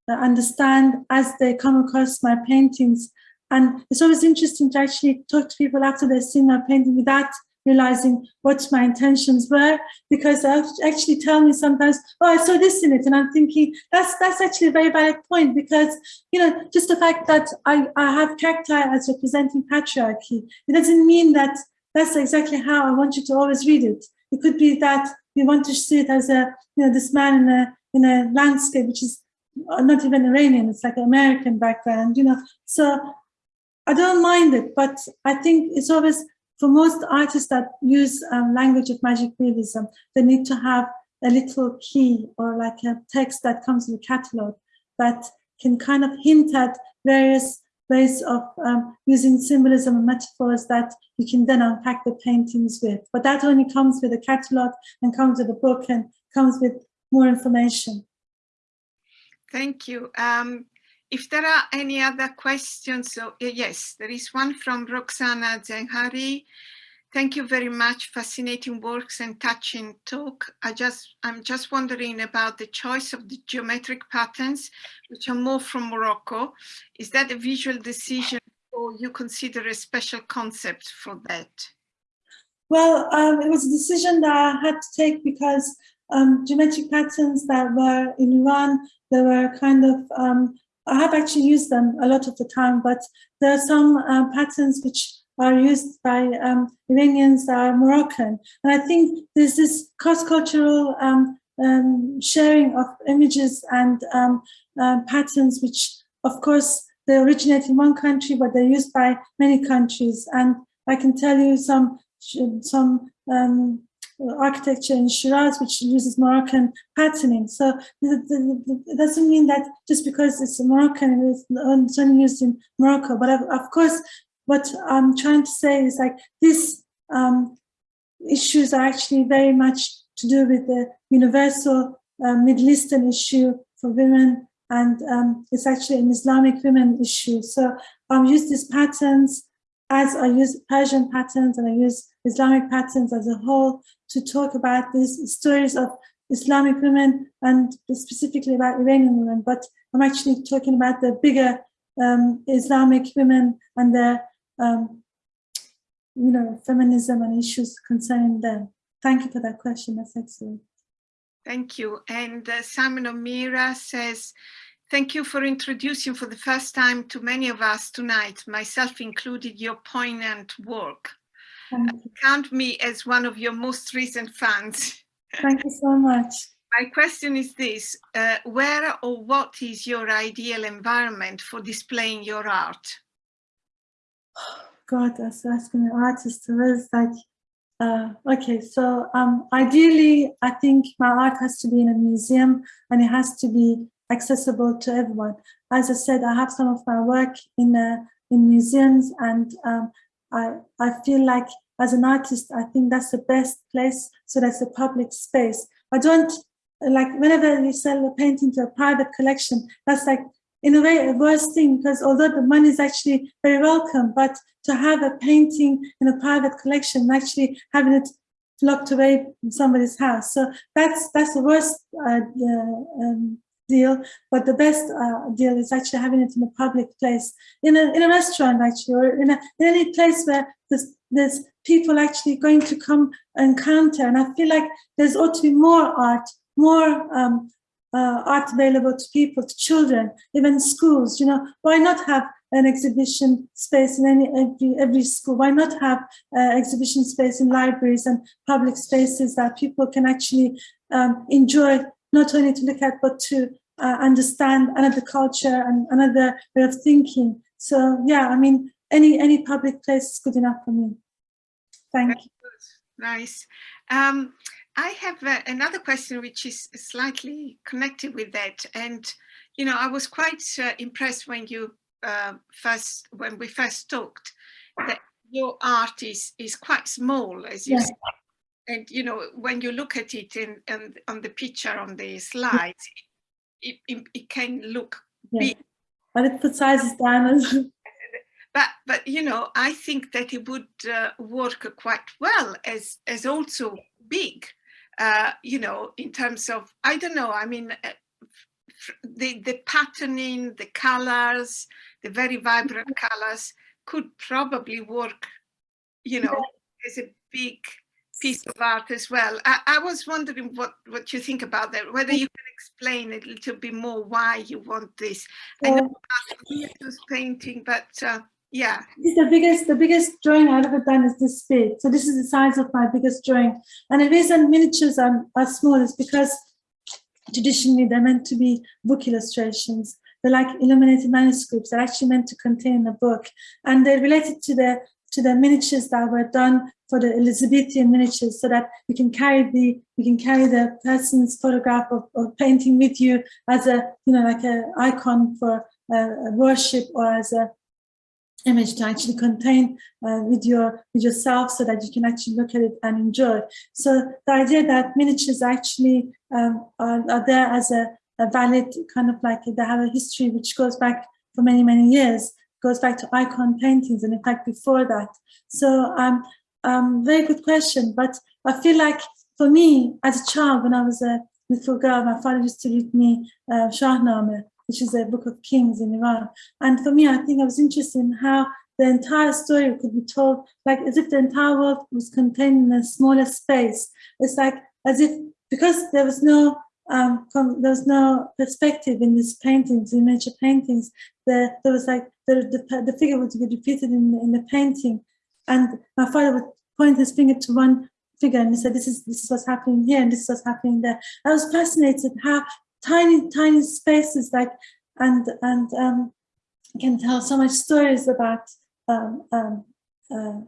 uh, understand as they come across my paintings. And it's always interesting to actually talk to people after they've seen my painting without realizing what my intentions were because they actually tell me sometimes oh i saw this in it and i'm thinking that's that's actually a very valid point because you know just the fact that i i have cacti as representing patriarchy it doesn't mean that that's exactly how i want you to always read it. It could be that you want to see it as a you know this man in a in a landscape which is not even iranian it's like an american background you know. So i don't mind it but i think it's always for most artists that use um, language of magic realism, they need to have a little key or like a text that comes in the catalog that can kind of hint at various ways of um, using symbolism and metaphors that you can then unpack the paintings with. But that only comes with a catalog and comes with a book and comes with more information. Thank you. Um, if there are any other questions, so yes, there is one from Roxana Zenhari. Thank you very much. Fascinating works and touching talk. I just, I'm just wondering about the choice of the geometric patterns, which are more from Morocco. Is that a visual decision or you consider a special concept for that? Well, um, it was a decision that I had to take because um, geometric patterns that were in Iran, they were kind of um, I have actually used them a lot of the time, but there are some uh, patterns which are used by um, Iranians that are Moroccan. And I think there's this cross-cultural um, um, sharing of images and uh, patterns, which of course they originate in one country, but they're used by many countries. And I can tell you some some um, architecture in Shiraz, which uses Moroccan patterning. So it doesn't mean that just because it's Moroccan, it's only used in Morocco. But of course, what I'm trying to say is like these um, issues are actually very much to do with the universal uh, Middle Eastern issue for women and um, it's actually an Islamic women issue. So I um, use these patterns as I use Persian patterns and I use Islamic patterns as a whole to talk about these stories of Islamic women and specifically about Iranian women, but I'm actually talking about the bigger um, Islamic women and their, um, you know, feminism and issues concerning them. Thank you for that question. That's excellent. Thank you. And uh, Simon O'Meara says, thank you for introducing for the first time to many of us tonight, myself included, your poignant work. Count me as one of your most recent fans. Thank you so much. My question is this, uh, where or what is your ideal environment for displaying your art? *sighs* God, that's asking an artist. It was like uh, okay, so um, ideally, I think my art has to be in a museum and it has to be accessible to everyone. As I said, I have some of my work in uh, in museums, and um, I I feel like as an artist, I think that's the best place. So that's a public space. I don't like whenever you sell a painting to a private collection. That's like in a way a worse thing because although the money is actually very welcome, but to have a painting in a private collection, actually having it locked away in somebody's house. So that's that's the worst uh, um, deal. But the best uh, deal is actually having it in a public place, in a in a restaurant actually, or in, a, in any place where there's people actually going to come and counter. And I feel like there's ought to be more art, more um, uh, art available to people, to children, even schools. You know, why not have an exhibition space in any every every school? Why not have uh, exhibition space in libraries and public spaces that people can actually um, enjoy, not only to look at but to uh, understand another culture and another way of thinking. So yeah, I mean, any any public place is good enough for me. Thank you. Nice. Um, I have uh, another question which is slightly connected with that. And, you know, I was quite uh, impressed when you uh, first, when we first talked, that your art is, is quite small, as you yeah. said. And, you know, when you look at it in, in on the picture on the slides, it, it, it can look yeah. big. But it puts sizes down but but you know i think that it would uh, work quite well as as also big uh, you know, in terms of, I don't know, I mean, uh, the, the patterning, the colors, the very vibrant colors could probably work, you know, as a big piece of art as well. I, I, was wondering what, what you think about that, whether you can explain a little bit more why you want this. I know was painting, but uh, yeah. The biggest, the biggest drawing I've ever done is this big. So this is the size of my biggest drawing. And the reason miniatures are, are small is because traditionally they're meant to be book illustrations. They're like illuminated manuscripts. They're actually meant to contain a book. And they're related to the to the miniatures that were done for the Elizabethan miniatures so that you can carry the you can carry the person's photograph of, of painting with you as a you know like a icon for worship or as a image to actually contain uh, with your with yourself so that you can actually look at it and enjoy. So the idea that miniatures actually um, are, are, there as a, a, valid kind of like they have a history which goes back for many many years, goes back to icon paintings and in fact before that. So um, um, very good question, but I feel like for me as a child when I was a little girl, my father used to read me uh, Shahnameh which is a book of kings in Iran. And for me, I think I was interested in how the entire story could be told, like as if the entire world was contained in a smaller space. It's like as if because there was no um, there was no perspective in these paintings, in miniature paintings. The, there was like the, the, the figure would be repeated in in the painting, and my father would point his finger to one figure and he said, "This is this is what's happening here, and this is what's happening there." I was fascinated how tiny, tiny spaces like, and, and um, can tell so much stories about, um, um, uh,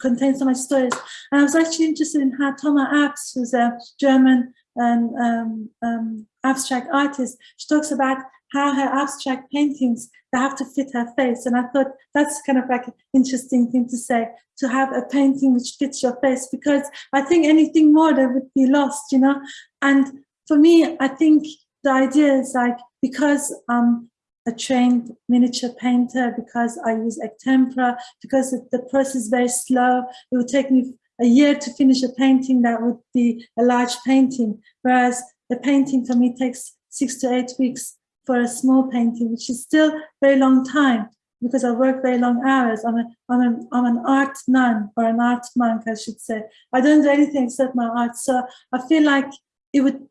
contain so much stories. And I was actually interested in how Tomma Abts, who's a German um, um, abstract artist, she talks about how her abstract paintings, they have to fit her face. And I thought that's kind of like an interesting thing to say, to have a painting which fits your face, because I think anything more that would be lost, you know? And for me, I think the idea is like, because I'm a trained miniature painter, because I use egg tempera, because the process is very slow, it would take me a year to finish a painting that would be a large painting, whereas the painting for me takes six to eight weeks for a small painting, which is still very long time because I work very long hours. I'm, a, I'm, a, I'm an art nun or an art monk, I should say. I don't do anything except my art. So I feel like it would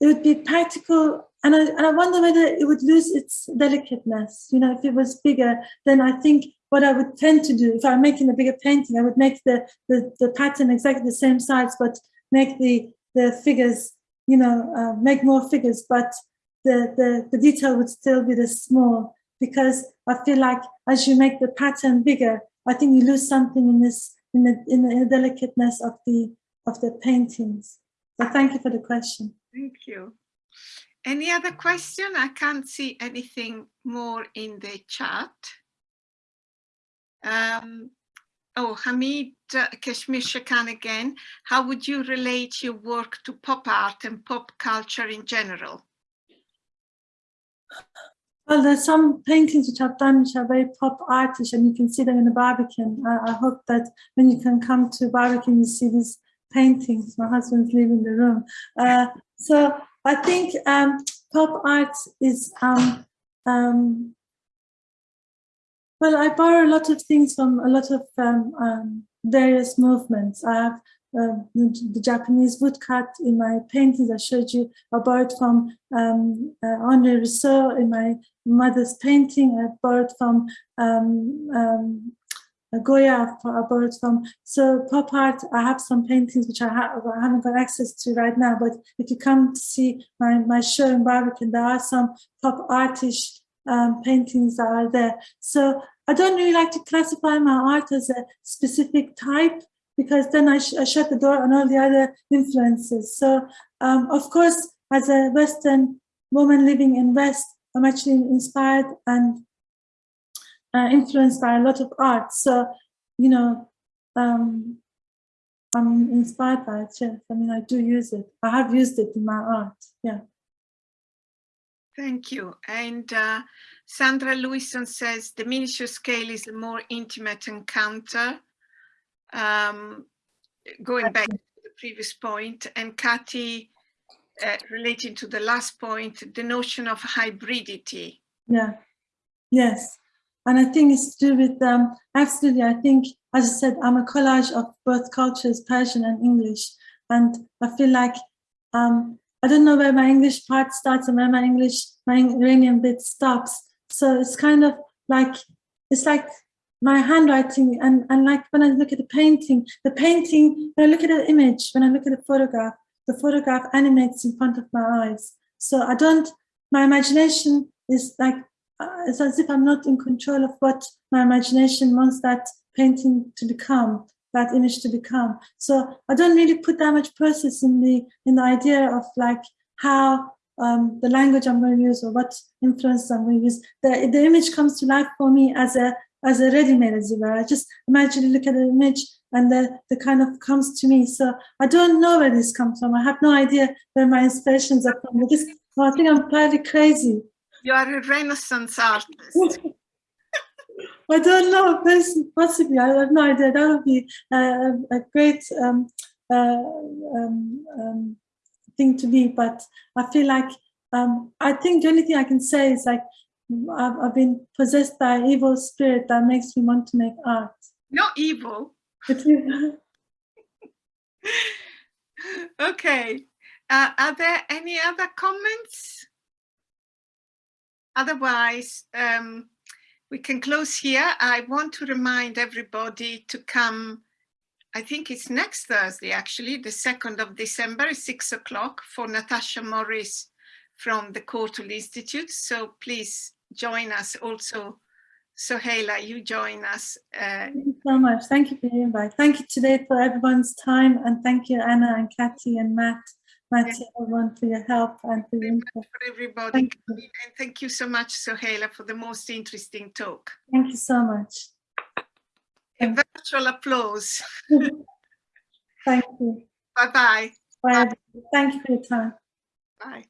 it would be practical and I, and I wonder whether it would lose its delicateness. You know, if it was bigger, then I think what I would tend to do, if I'm making a bigger painting, I would make the, the, the pattern exactly the same size, but make the, the figures, you know, uh, make more figures, but the, the, the detail would still be the small because I feel like as you make the pattern bigger, I think you lose something in this, in the, in the, in the delicateness of the, of the paintings. So thank you for the question. Thank you. Any other question? I can't see anything more in the chat. Um, oh, Hamid uh, Kashmir Shakan again. How would you relate your work to pop art and pop culture in general? Well, there's some paintings which I've done which are very pop artish and you can see them in the Barbican. I, I hope that when you can come to Barbican, you see these paintings. My husband's leaving the room. Uh, so I think um, pop art is, um, um, well, I borrow a lot of things from a lot of um, um, various movements. I have uh, the, Japanese woodcut in my paintings I showed you. I borrowed from um, uh, Henri Rousseau in my mother's painting. I borrowed from um, um, Goya about from. So pop art, I have some paintings which I, have, I haven't got access to right now, but if you come to see my, my show in Barbican, there are some pop artish um, paintings that are there. So I don't really like to classify my art as a specific type because then I, sh I shut the door on all the other influences. So um, of course, as a Western woman living in West, I'm actually inspired and uh, influenced by a lot of art. So, you know, um, I'm inspired by it, yes. I mean, I do use it. I have used it in my art, yeah. Thank you. And uh, Sandra Lewison says the miniature scale is a more intimate encounter. Um, going back to the previous point, and Kathy, uh, relating to the last point, the notion of hybridity. Yeah, yes. And I think it's to do with, um, absolutely, I think, as I said, I'm a collage of both cultures, Persian and English. And I feel like, um, I don't know where my English part starts and where my English, my Iranian bit stops. So it's kind of like, it's like my handwriting and, and like when I look at the painting, the painting, when I look at the image, when I look at the photograph, the photograph animates in front of my eyes. So I don't, my imagination is like uh, it's as if I'm not in control of what my imagination wants that painting to become, that image to become. So I don't really put that much process in the in the idea of like how um, the language I'm going to use or what influence I'm going to use. The, the image comes to life for me as a as a ready-made, were. I just imagine look at the image and the, the kind of comes to me. So I don't know where this comes from. I have no idea where my inspirations are from. I just I think I'm fairly crazy. You are a Renaissance artist. *laughs* I don't know, possibly, I have no idea. That would be a, a great um, uh, um, um, thing to be, but I feel like, um, I think the only thing I can say is like, I've, I've been possessed by an evil spirit that makes me want to make art. Not evil. *laughs* okay. Uh, are there any other comments? Otherwise, um, we can close here. I want to remind everybody to come, I think it's next Thursday, actually, the 2nd of December, 6 o'clock for Natasha Morris from the Courtauld Institute. So please join us also. Soheila, you join us. Uh, Thank you so much. Thank you for the invite. Thank you today for everyone's time and thank you Anna and Kathy and Matt, Matty, everyone for your help and for your input. for everybody. Thank you. And thank you so much, Soheila, for the most interesting talk. Thank you so much. A virtual applause. *laughs* Thank you. Bye-bye. Bye. Thank you for your time. Bye.